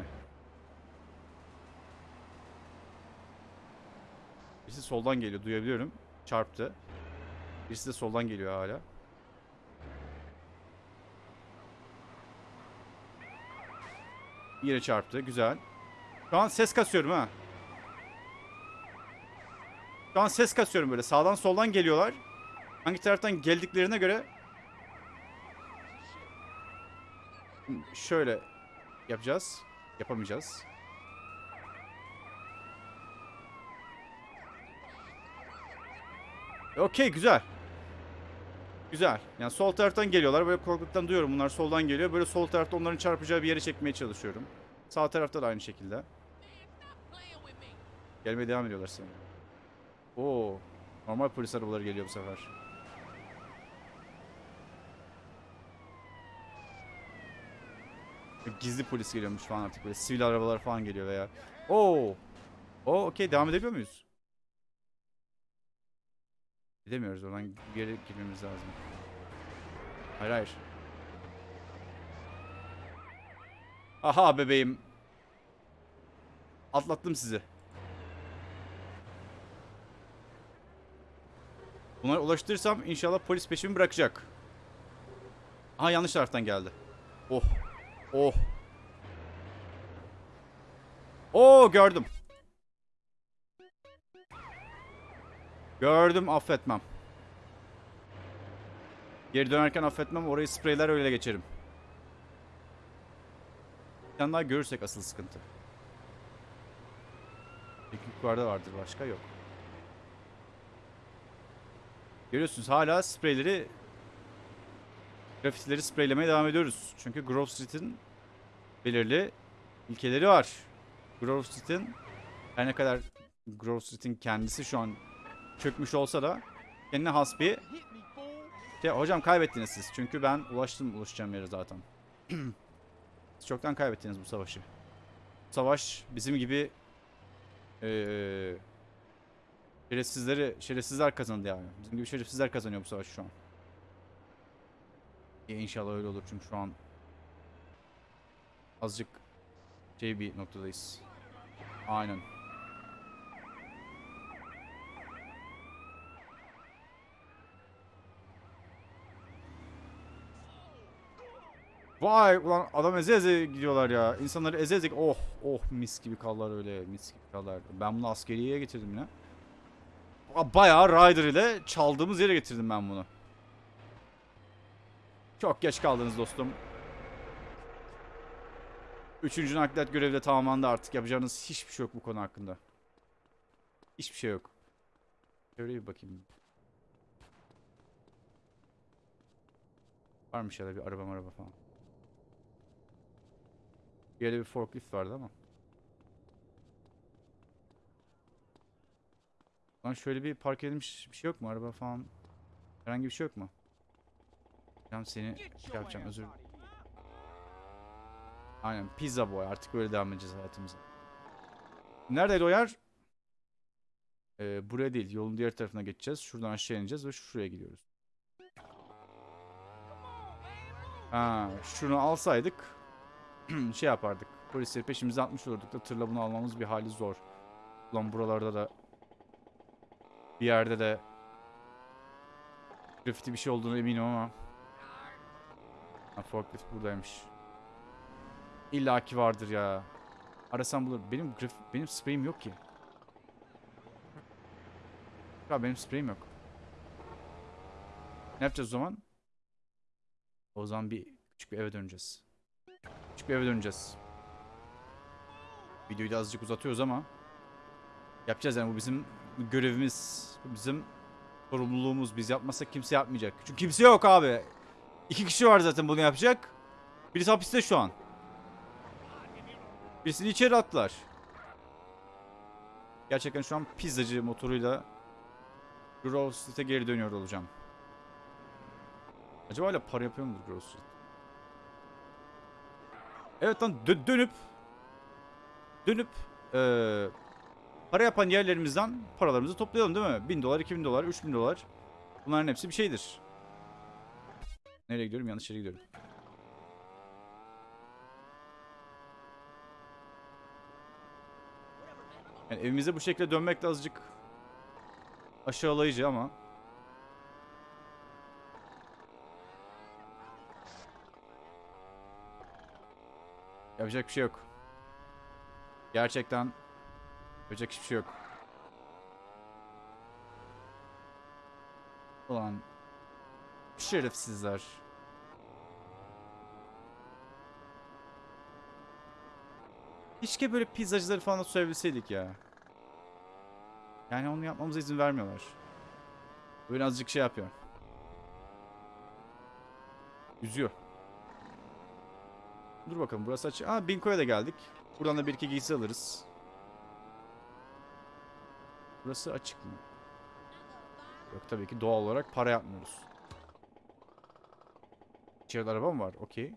Birisi soldan geliyor duyabiliyorum. Çarptı. Birisi de soldan geliyor hala. Yine çarptı. Güzel. Şu an ses kasıyorum ha. Şu an ses kasıyorum böyle. Sağdan soldan geliyorlar. Hangi taraftan geldiklerine göre şöyle yapacağız. Yapamayacağız. Okey güzel. Güzel. Yani sol taraftan geliyorlar. Böyle korkuluktan duyuyorum. Bunlar soldan geliyor. Böyle sol tarafta onların çarpacağı bir yere çekmeye çalışıyorum. Sağ tarafta da aynı şekilde. Gelmeye devam ediyorlar sana. Oo. Normal polis arabaları geliyor bu sefer. Gizli polis geliyormuş falan artık böyle sivil arabalar falan geliyor veya. Oo. Oo okey devam edebiliyor muyuz? Gidemiyoruz oradan yere girmemiz lazım. Hayır hayır. Aha bebeğim. Atlattım sizi. Bunları ulaştırırsam inşallah polis peşimi bırakacak. Aha yanlış taraftan geldi. Oh. Oh. Oo gördüm. Gördüm affetmem. Geri dönerken affetmem orayı spreyler öyle geçerim. Bir tane daha görürsek asıl sıkıntı. Peki yukarıda vardır başka yok. Görüyorsunuz hala spreyleri grafitileri spreylemeye devam ediyoruz. Çünkü Grove Street'in belirli ilkeleri var. Grove Street'in her ne kadar Grove Street'in kendisi şu an çökmüş olsa da kendine has bir şey, hocam kaybettiniz siz. Çünkü ben ulaştım ulaşacağım yere zaten. siz çoktan kaybettiniz bu savaşı. Bu savaş bizim gibi eee şerefsizleri şerefsizler kazandı yani. Bizim gibi şerefsizler kazanıyor bu savaşı şu an. İyi, İnşallah öyle olur çünkü şu an azıcık şey bir noktadayız. Aynen. Vay ulan adam eze eze gidiyorlar ya. İnsanları eze eze oh oh mis gibi kallar öyle mis gibi kallar. Ben bunu askeriyeye getirdim ya. Ba- Bayağı Ryder ile çaldığımız yere getirdim ben bunu. Çok geç kaldınız dostum. Üçüncü nakliyat görevi de tamamlandı artık. Yapacağınız hiçbir şey yok bu konu hakkında. Hiçbir şey yok. Şöyle bir bakayım. Varmış ya da bir araba araba falan. Bir yerde bir forklift vardı ama. Lan şöyle bir park edilmiş bir şey yok mu? Araba falan. Herhangi bir şey yok mu? Ben seni şey yapacağım özür Aynen pizza boy artık böyle devam edeceğiz hayatımıza. Neredeydi o yer? Ee, buraya değil yolun diğer tarafına geçeceğiz. Şuradan aşağı ineceğiz ve şuraya gidiyoruz. Ha, şunu alsaydık şey yapardık. Polisleri peşimize atmış olurduk da tırla bunu almamız bir hali zor. Ulan buralarda da bir yerde de grafiti bir şey olduğunu eminim ama ha, forklift buradaymış. İlla ki vardır ya. Arasam bulur. Benim graf benim spreyim yok ki. Ya benim spreyim yok. Ne yapacağız o zaman? O zaman bir küçük bir eve döneceğiz. Küçük bir eve döneceğiz. Videoyu da azıcık uzatıyoruz ama yapacağız yani bu bizim görevimiz, bizim sorumluluğumuz. Biz yapmazsak kimse yapmayacak. Çünkü kimse yok abi. İki kişi var zaten bunu yapacak. Birisi hapiste şu an. Birisini içeri attılar. Gerçekten şu an pizzacı motoruyla Grove Street'e geri dönüyor olacağım. Acaba hala para yapıyor mudur Grove Street? Evet lan dö- dönüp dönüp eee para yapan yerlerimizden paralarımızı toplayalım değil mi? 1000 dolar, 2000 dolar, 3000 dolar. Bunların hepsi bir şeydir. Nereye gidiyorum? Yanlış yere gidiyorum. Yani evimize bu şekilde dönmek de azıcık aşağılayıcı ama Yapacak bir şey yok. Gerçekten yapacak hiçbir şey yok. Ulan şerefsizler. Keşke böyle pizzacıları falan da soyabilseydik ya. Yani onu yapmamıza izin vermiyorlar. Böyle azıcık şey yapıyor. Üzüyor. Dur bakalım burası açık. Aa Binko'ya da geldik. Buradan da bir iki giysi alırız. Burası açık mı? Yok tabii ki doğal olarak para yapmıyoruz. İçeride araba mı var? Okey.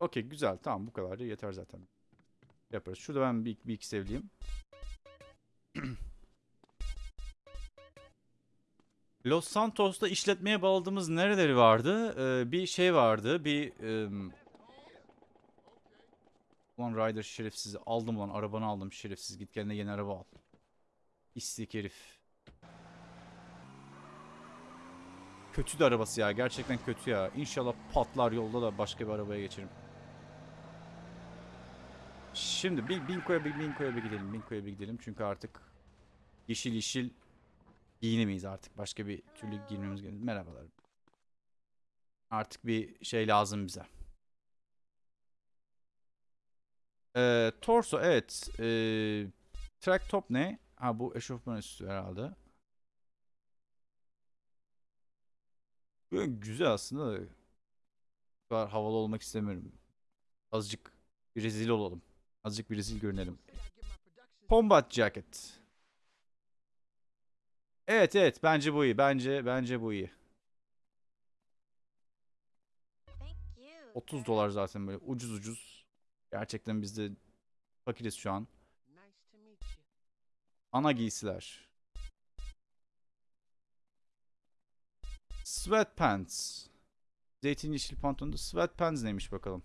Okey güzel tamam bu kadar yeter zaten. Yaparız. Şurada ben bir, bir iki sevleyeyim. Los Santos'ta işletmeye bağladığımız nereleri vardı? Ee, bir şey vardı. Bir... em, Ulan Ryder şerefsizi. Aldım lan. Arabanı aldım şerefsiz. Git kendine yeni araba al. İstik herif. kötü de arabası ya. Gerçekten kötü ya. İnşallah patlar yolda da başka bir arabaya geçerim. Şimdi bir Binko'ya bir Binko'ya bir gidelim. Binko'ya bir gidelim. Çünkü artık yeşil yeşil giyinemeyiz artık. Başka bir türlü giyinmemiz gerekiyor. Merhabalar. Artık bir şey lazım bize. Ee, torso evet. Ee, track top ne? Ha bu eşofman üstü herhalde. Böyle güzel aslında da. Kadar havalı olmak istemiyorum. Azıcık bir rezil olalım. Azıcık bir rezil görünelim. Combat jacket. Evet evet bence bu iyi. Bence bence bu iyi. 30 dolar zaten böyle ucuz ucuz. Gerçekten biz de fakiriz şu an. Ana giysiler. Sweatpants. Zeytin yeşil pantolonda sweatpants neymiş bakalım.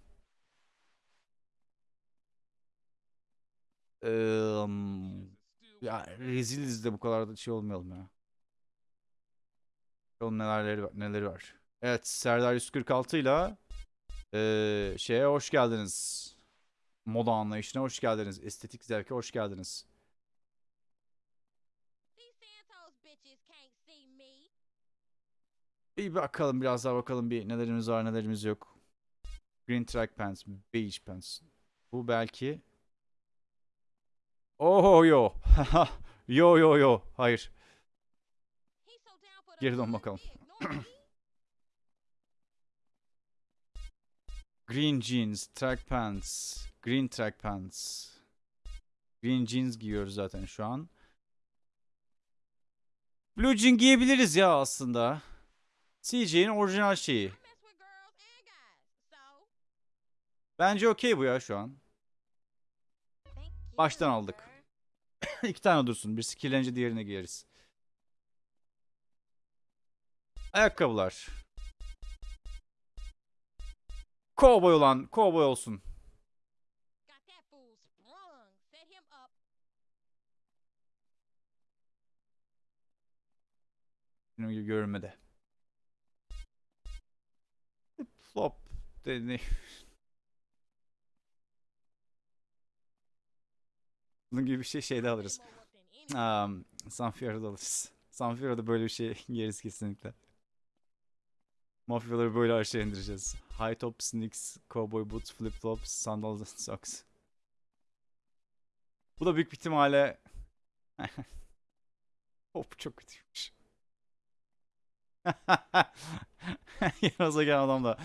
Eee, ya reziliz de bu kadar da şey olmayalım ya. Bakalım nelerleri var, neleri var. Evet Serdar 146 ile eee, şeye hoş geldiniz. Moda anlayışına hoş geldiniz. Estetik zevke hoş geldiniz. Bir bakalım biraz daha bakalım bir nelerimiz var nelerimiz yok. Green track pants, beige pants. Bu belki. Oh yo. yo yo yo. Hayır. Geri dön bakalım. Green jeans, track pants. Green track pants. Green jeans giyiyoruz zaten şu an. Blue jean giyebiliriz ya aslında. CJ'in orijinal şeyi. Bence okey bu ya şu an. Baştan aldık. İki tane dursun. Birisi kirlenince diğerine giyeriz. Ayakkabılar. Kovboy olan kovboy olsun. Benim gibi görünmedi. Flop. De, Bunun gibi bir şey şeyde alırız. Um, Sanfiera'da alırız. Sanfiera'da böyle bir şey yeriz kesinlikle. Mafyaları böyle aşağı indireceğiz. High top sneaks, cowboy boots, flip flops, sandals and socks. Bu da büyük bir ihtimalle... Hop çok kötüymüş. yanınıza gelen adam da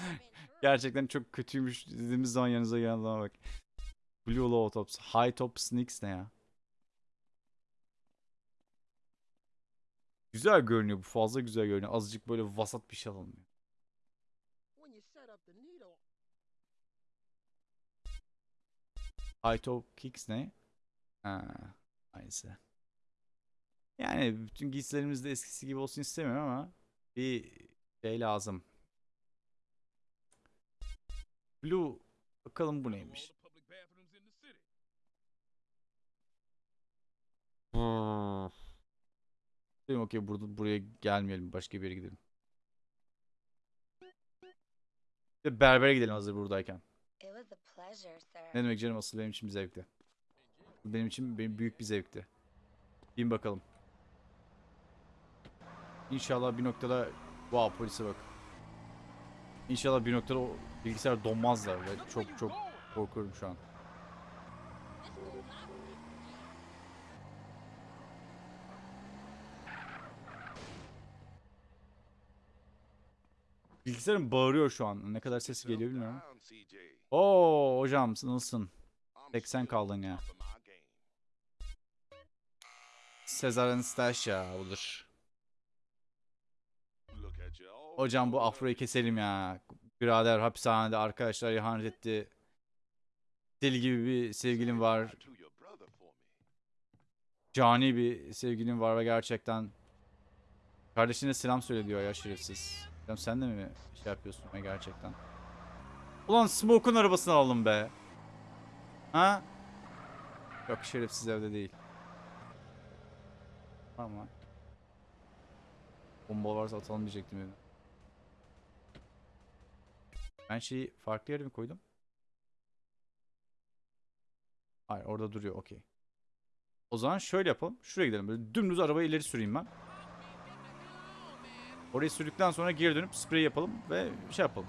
gerçekten çok kötüymüş dediğimiz zaman yanınıza gelen adama bak. Blue low tops, high top sneaks ne ya? Güzel görünüyor bu fazla güzel görünüyor. Azıcık böyle vasat bir şey alalım. High top kicks ne? Ha, aynısı. Yani bütün giysilerimiz de eskisi gibi olsun istemiyorum ama bir şey lazım. Blue bakalım bu neymiş? Dedim okey burada buraya gelmeyelim başka bir yere gidelim. De berbere gidelim hazır buradayken. Ne demek canım asıl benim için bir zevkti. Benim için benim büyük bir zevkti. Bin bakalım. İnşallah bir noktada wow polise bak. İnşallah bir noktada o bilgisayar donmazlar ve çok çok korkuyorum şu an. Bilgisayarım bağırıyor şu an. Ne kadar sesi geliyor bilmiyorum. Oo hocam nasılsın? 80 kaldın ya. Sezar Anastasia budur. Hocam bu afroyu keselim ya. Birader hapishanede arkadaşlar ihanet etti. Deli gibi bir sevgilim var. Cani bir sevgilim var ve gerçekten kardeşine selam söyle diyor ya şerefsiz. Hocam sen de mi şey yapıyorsun ya gerçekten? Ulan Smoke'un arabasını alalım be. Ha? Yok şerefsiz evde değil. Ama bomba varsa atalım diyecektim evde. Ben şeyi farklı yere mi koydum? Hayır orada duruyor okey. O zaman şöyle yapalım. Şuraya gidelim. Böyle dümdüz arabayı ileri süreyim ben. Orayı sürdükten sonra geri dönüp sprey yapalım ve şey yapalım.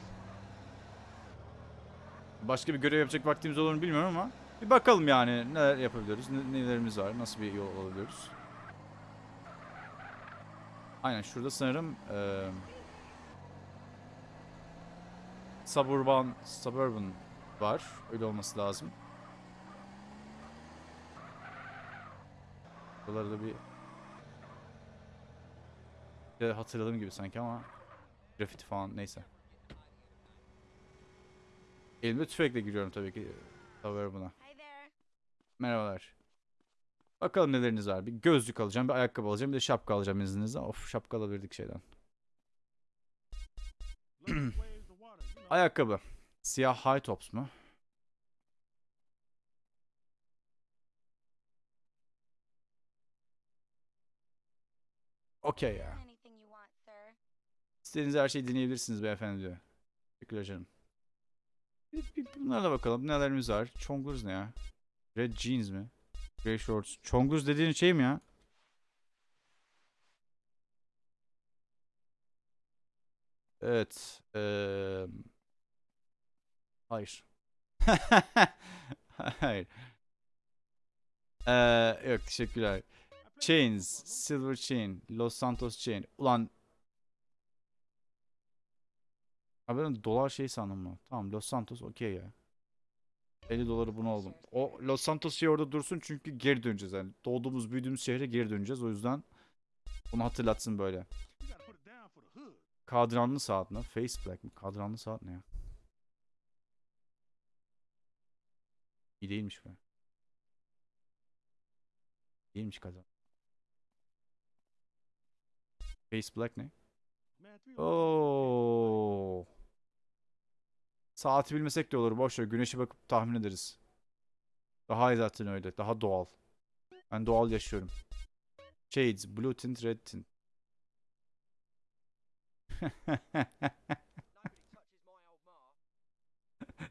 Başka bir görev yapacak vaktimiz olur mu bilmiyorum ama bir bakalım yani neler yapabiliyoruz, ne- nelerimiz var, nasıl bir yol alabiliyoruz. Aynen şurada sanırım eee Suburban, Suburban var. Öyle olması lazım. Buraları da bir bir hatırladığım gibi sanki ama grafiti falan neyse. Elimde tüfekle giriyorum tabii ki. Hi there. Merhabalar. Bakalım neleriniz var. Bir gözlük alacağım, bir ayakkabı alacağım, bir de şapka alacağım izninizle. Of şapka alabilirdik şeyden. Ayakkabı. Siyah high tops mu? Okey ya. Anything you want, sir. İstediğiniz her şeyi deneyebilirsiniz beyefendi diyor. Teşekkürler canım. Bunlara da bakalım. Nelerimiz var? Chonguz ne ya? Red jeans mi? Grey shorts. Chonguz dediğin şey mi ya? Evet. eee, Hayır. Hayır. Eee, yok teşekkürler. Chains. Silver Chain. Los Santos Chain. Ulan Abi ben dolar şey sandım mı? Tamam Los Santos okey ya. 50 doları bunu aldım. O Los Santos şey orada dursun çünkü geri döneceğiz yani. Doğduğumuz büyüdüğümüz şehre geri döneceğiz. O yüzden bunu hatırlatsın böyle. Kadranlı saat mi? Face black mi? Kadranlı saat ne ya? İyi değilmiş be. Değilmiş kadran. Face black ne? Oo. Saati bilmesek de olur. Boş ver. Güneşe bakıp tahmin ederiz. Daha iyi zaten öyle. Daha doğal. Ben doğal yaşıyorum. Shades. Blue tint, red tint.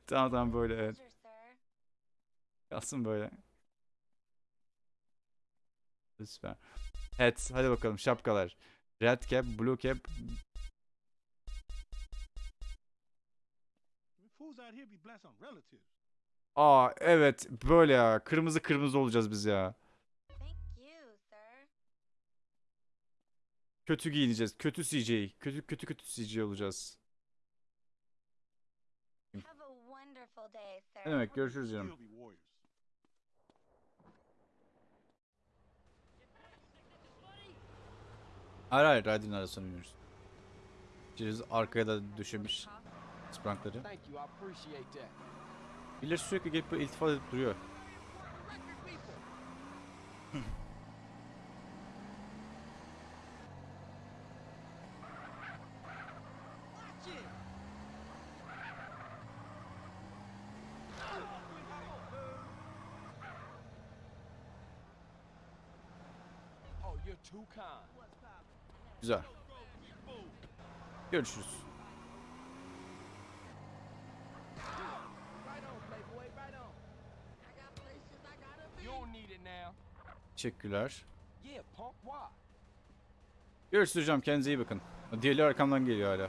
tamam tamam böyle evet. Kalsın böyle. Süper. Evet hadi bakalım şapkalar. Red cap, blue cap. Aa evet böyle ya. Kırmızı kırmızı olacağız biz ya. Thank you, sir. Kötü giyineceğiz. Kötü CJ. Kötü kötü kötü CJ olacağız. Ne demek görüşürüz canım. Hayır hayır Raid'in arasına iniyoruz. Ceviz arkaya da döşemiş sprankları. Thank you, I appreciate that. Birileri sürekli gelip böyle iltifat edip duruyor. Güzel. Görüşürüz. Right on, playboy, right on. I got places I gotta be. You don't need it now. Teşekkürler. Görüşürüz hocam kendinize iyi bakın. Diğerleri arkamdan geliyor hala.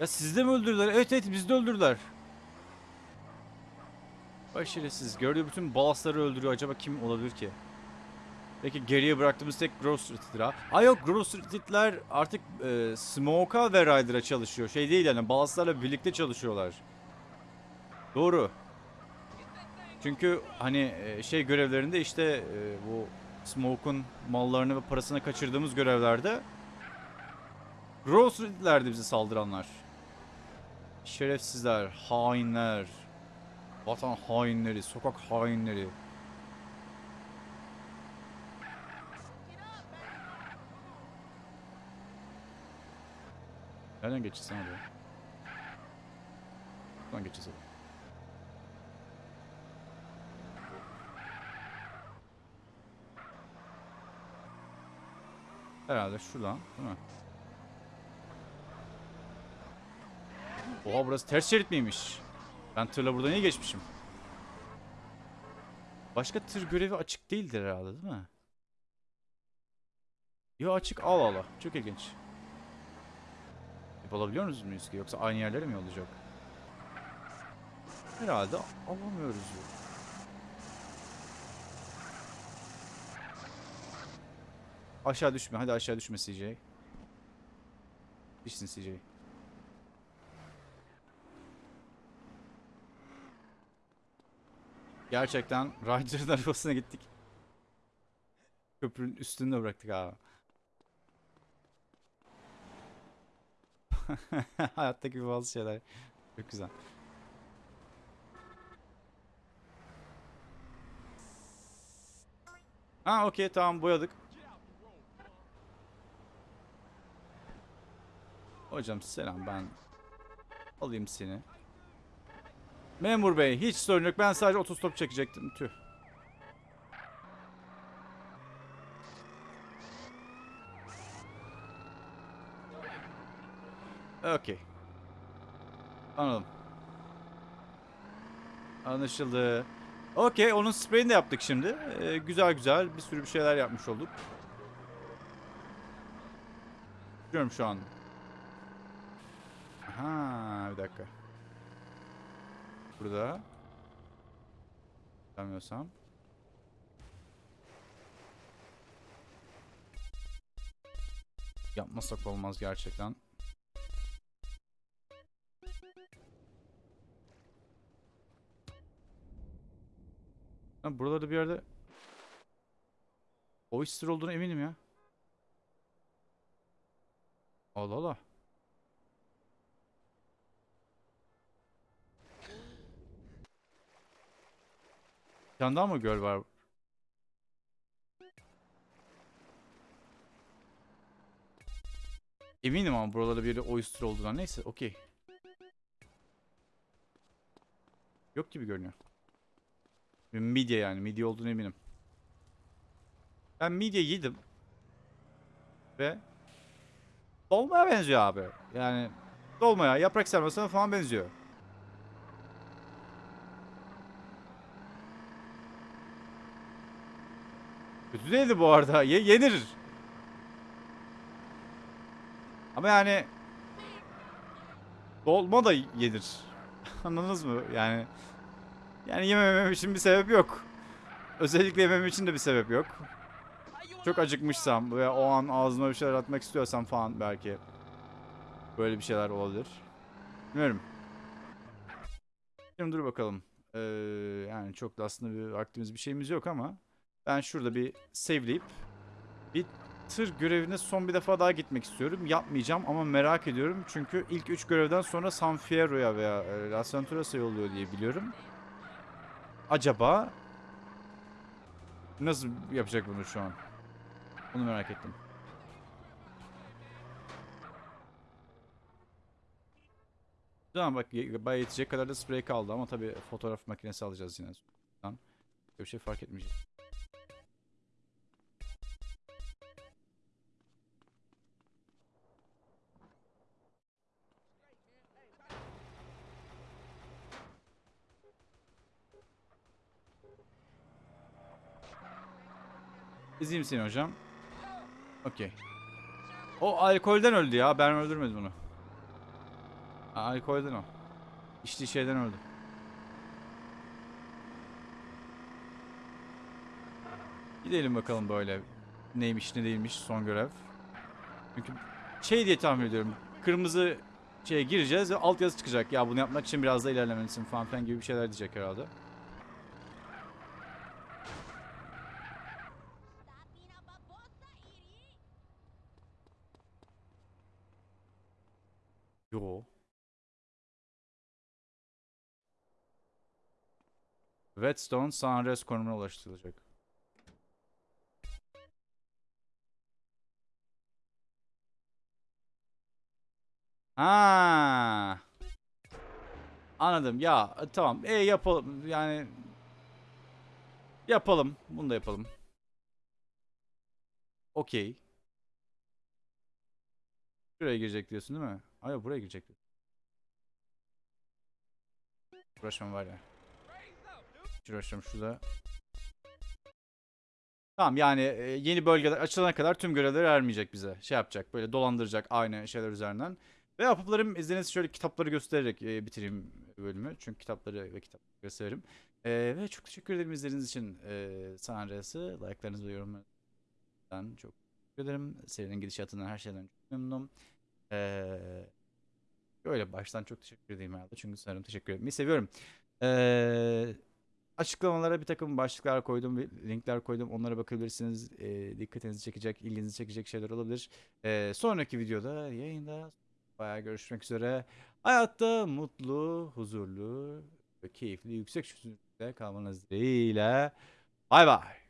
Ya sizi de mi öldürdüler? Evet evet bizi de öldürdüler. Şerefsiz. Gördüğü bütün balasları öldürüyor. Acaba kim olabilir ki? Peki geriye bıraktığımız tek Grove Street'tir ha. Aa yok Grove Street'ler artık e, Smoke'a ve Ryder'a çalışıyor. Şey değil yani balaslarla birlikte çalışıyorlar. Doğru. Çünkü hani e, şey görevlerinde işte e, bu Smoke'un mallarını ve parasını kaçırdığımız görevlerde Grove Street'lerdi bize saldıranlar. Şerefsizler, hainler, vatan hainleri, sokak hainleri. Nereden geçeceğiz sen oraya? Buradan geçeceğiz hadi. Herhalde şuradan değil mi? Oha burası ters şerit miymiş? Ben tırla buradan iyi geçmişim. Başka tır görevi açık değildir herhalde değil mi? Yo açık al ala. Çok ilginç. Yapabiliyor muyuz ki? Yoksa aynı yerlere mi olacak? Herhalde alamıyoruz. ya. Aşağı düşme. Hadi aşağı düşme CJ. Düşsün CJ. Gerçekten Ryder'ın arabasına gittik. Köprünün üstünde bıraktık abi. Hayattaki bazı şeyler çok güzel. Ha okey tamam boyadık. Hocam selam ben alayım seni. Memur bey hiç sorun yok ben sadece otostop çekecektim tüh. Okey. Anladım. Anlaşıldı. Okey onun spreyini de yaptık şimdi. Ee, güzel güzel bir sürü bir şeyler yapmış olduk. Biliyorum şu an. Aha bir dakika. Burada. Bilmiyorsam. Yapmasak olmaz gerçekten. Ha, buralarda bir yerde Oyster olduğuna eminim ya. Allah Allah. Tane daha mı göl var? Eminim ama buralarda bir oyster olduğuna. Neyse okey. Yok gibi görünüyor. Midye yani. Midye olduğunu eminim. Ben midye yedim. Ve dolmaya benziyor abi. Yani dolmaya, yaprak sarmasına falan benziyor. Kötü bu arada. Ye yenir. Ama yani dolma da yenir. Anladınız mı? Yani yani yememem için bir sebep yok. Özellikle yemem için de bir sebep yok. Çok acıkmışsam ve o an ağzıma bir şeyler atmak istiyorsam falan belki böyle bir şeyler olabilir. Bilmiyorum. Şimdi dur bakalım. Ee, yani çok da aslında bir vaktimiz bir şeyimiz yok ama ben şurada bir save'leyip bir tır görevine son bir defa daha gitmek istiyorum. Yapmayacağım ama merak ediyorum. Çünkü ilk 3 görevden sonra San Fierro'ya veya e, Las Venturas'a yolluyor diye biliyorum. Acaba nasıl yapacak bunu şu an? Bunu merak ettim. Tamam bak bayağı yetecek kadar da sprey kaldı ama tabii fotoğraf makinesi alacağız yine. Bir şey fark etmeyecek. İzleyeyim seni hocam. Okey. O alkolden öldü ya. Ben öldürmedim onu. Alkolden o. İçtiği şeyden öldü. Gidelim bakalım böyle. Neymiş ne değilmiş son görev. Çünkü şey diye tahmin ediyorum. Kırmızı şeye gireceğiz ve altyazı çıkacak. Ya bunu yapmak için biraz da ilerlemelisin falan filan gibi bir şeyler diyecek herhalde. Yo. Whetstone Sunrise konumuna ulaştırılacak. Ha. Anladım. Ya e, tamam. E yapalım. Yani yapalım. Bunu da yapalım. Okey. Şuraya girecek diyorsun değil mi? Hayır buraya girecek. Uğraşmam var ya. Uğraşmam şurada. Tamam yani e, yeni bölgeler açılana kadar tüm görevler vermeyecek bize. Şey yapacak böyle dolandıracak aynı şeyler üzerinden. Ve yapıplarım izninizle şöyle kitapları göstererek e, bitireyim bölümü. Çünkü kitapları ve kitapları gösteririm. E, ve çok teşekkür ederim izlediğiniz için e, San. Like'larınızı ve yorumlarınızdan çok teşekkür ederim. Serinin gidişatından her şeyden çok memnunum. Eee Öyle baştan çok teşekkür edeyim herhalde. Çünkü sanırım teşekkür etmeyi seviyorum. Eee açıklamalara bir takım başlıklar koydum, linkler koydum. Onlara bakabilirsiniz. Eee, dikkatinizi çekecek, ilginizi çekecek şeyler olabilir. Eee, sonraki videoda, yayında bayağı görüşmek üzere. Hayatta mutlu, huzurlu, keyifli, yüksek çözünürlükte kalmanız dileğiyle. Bay bay.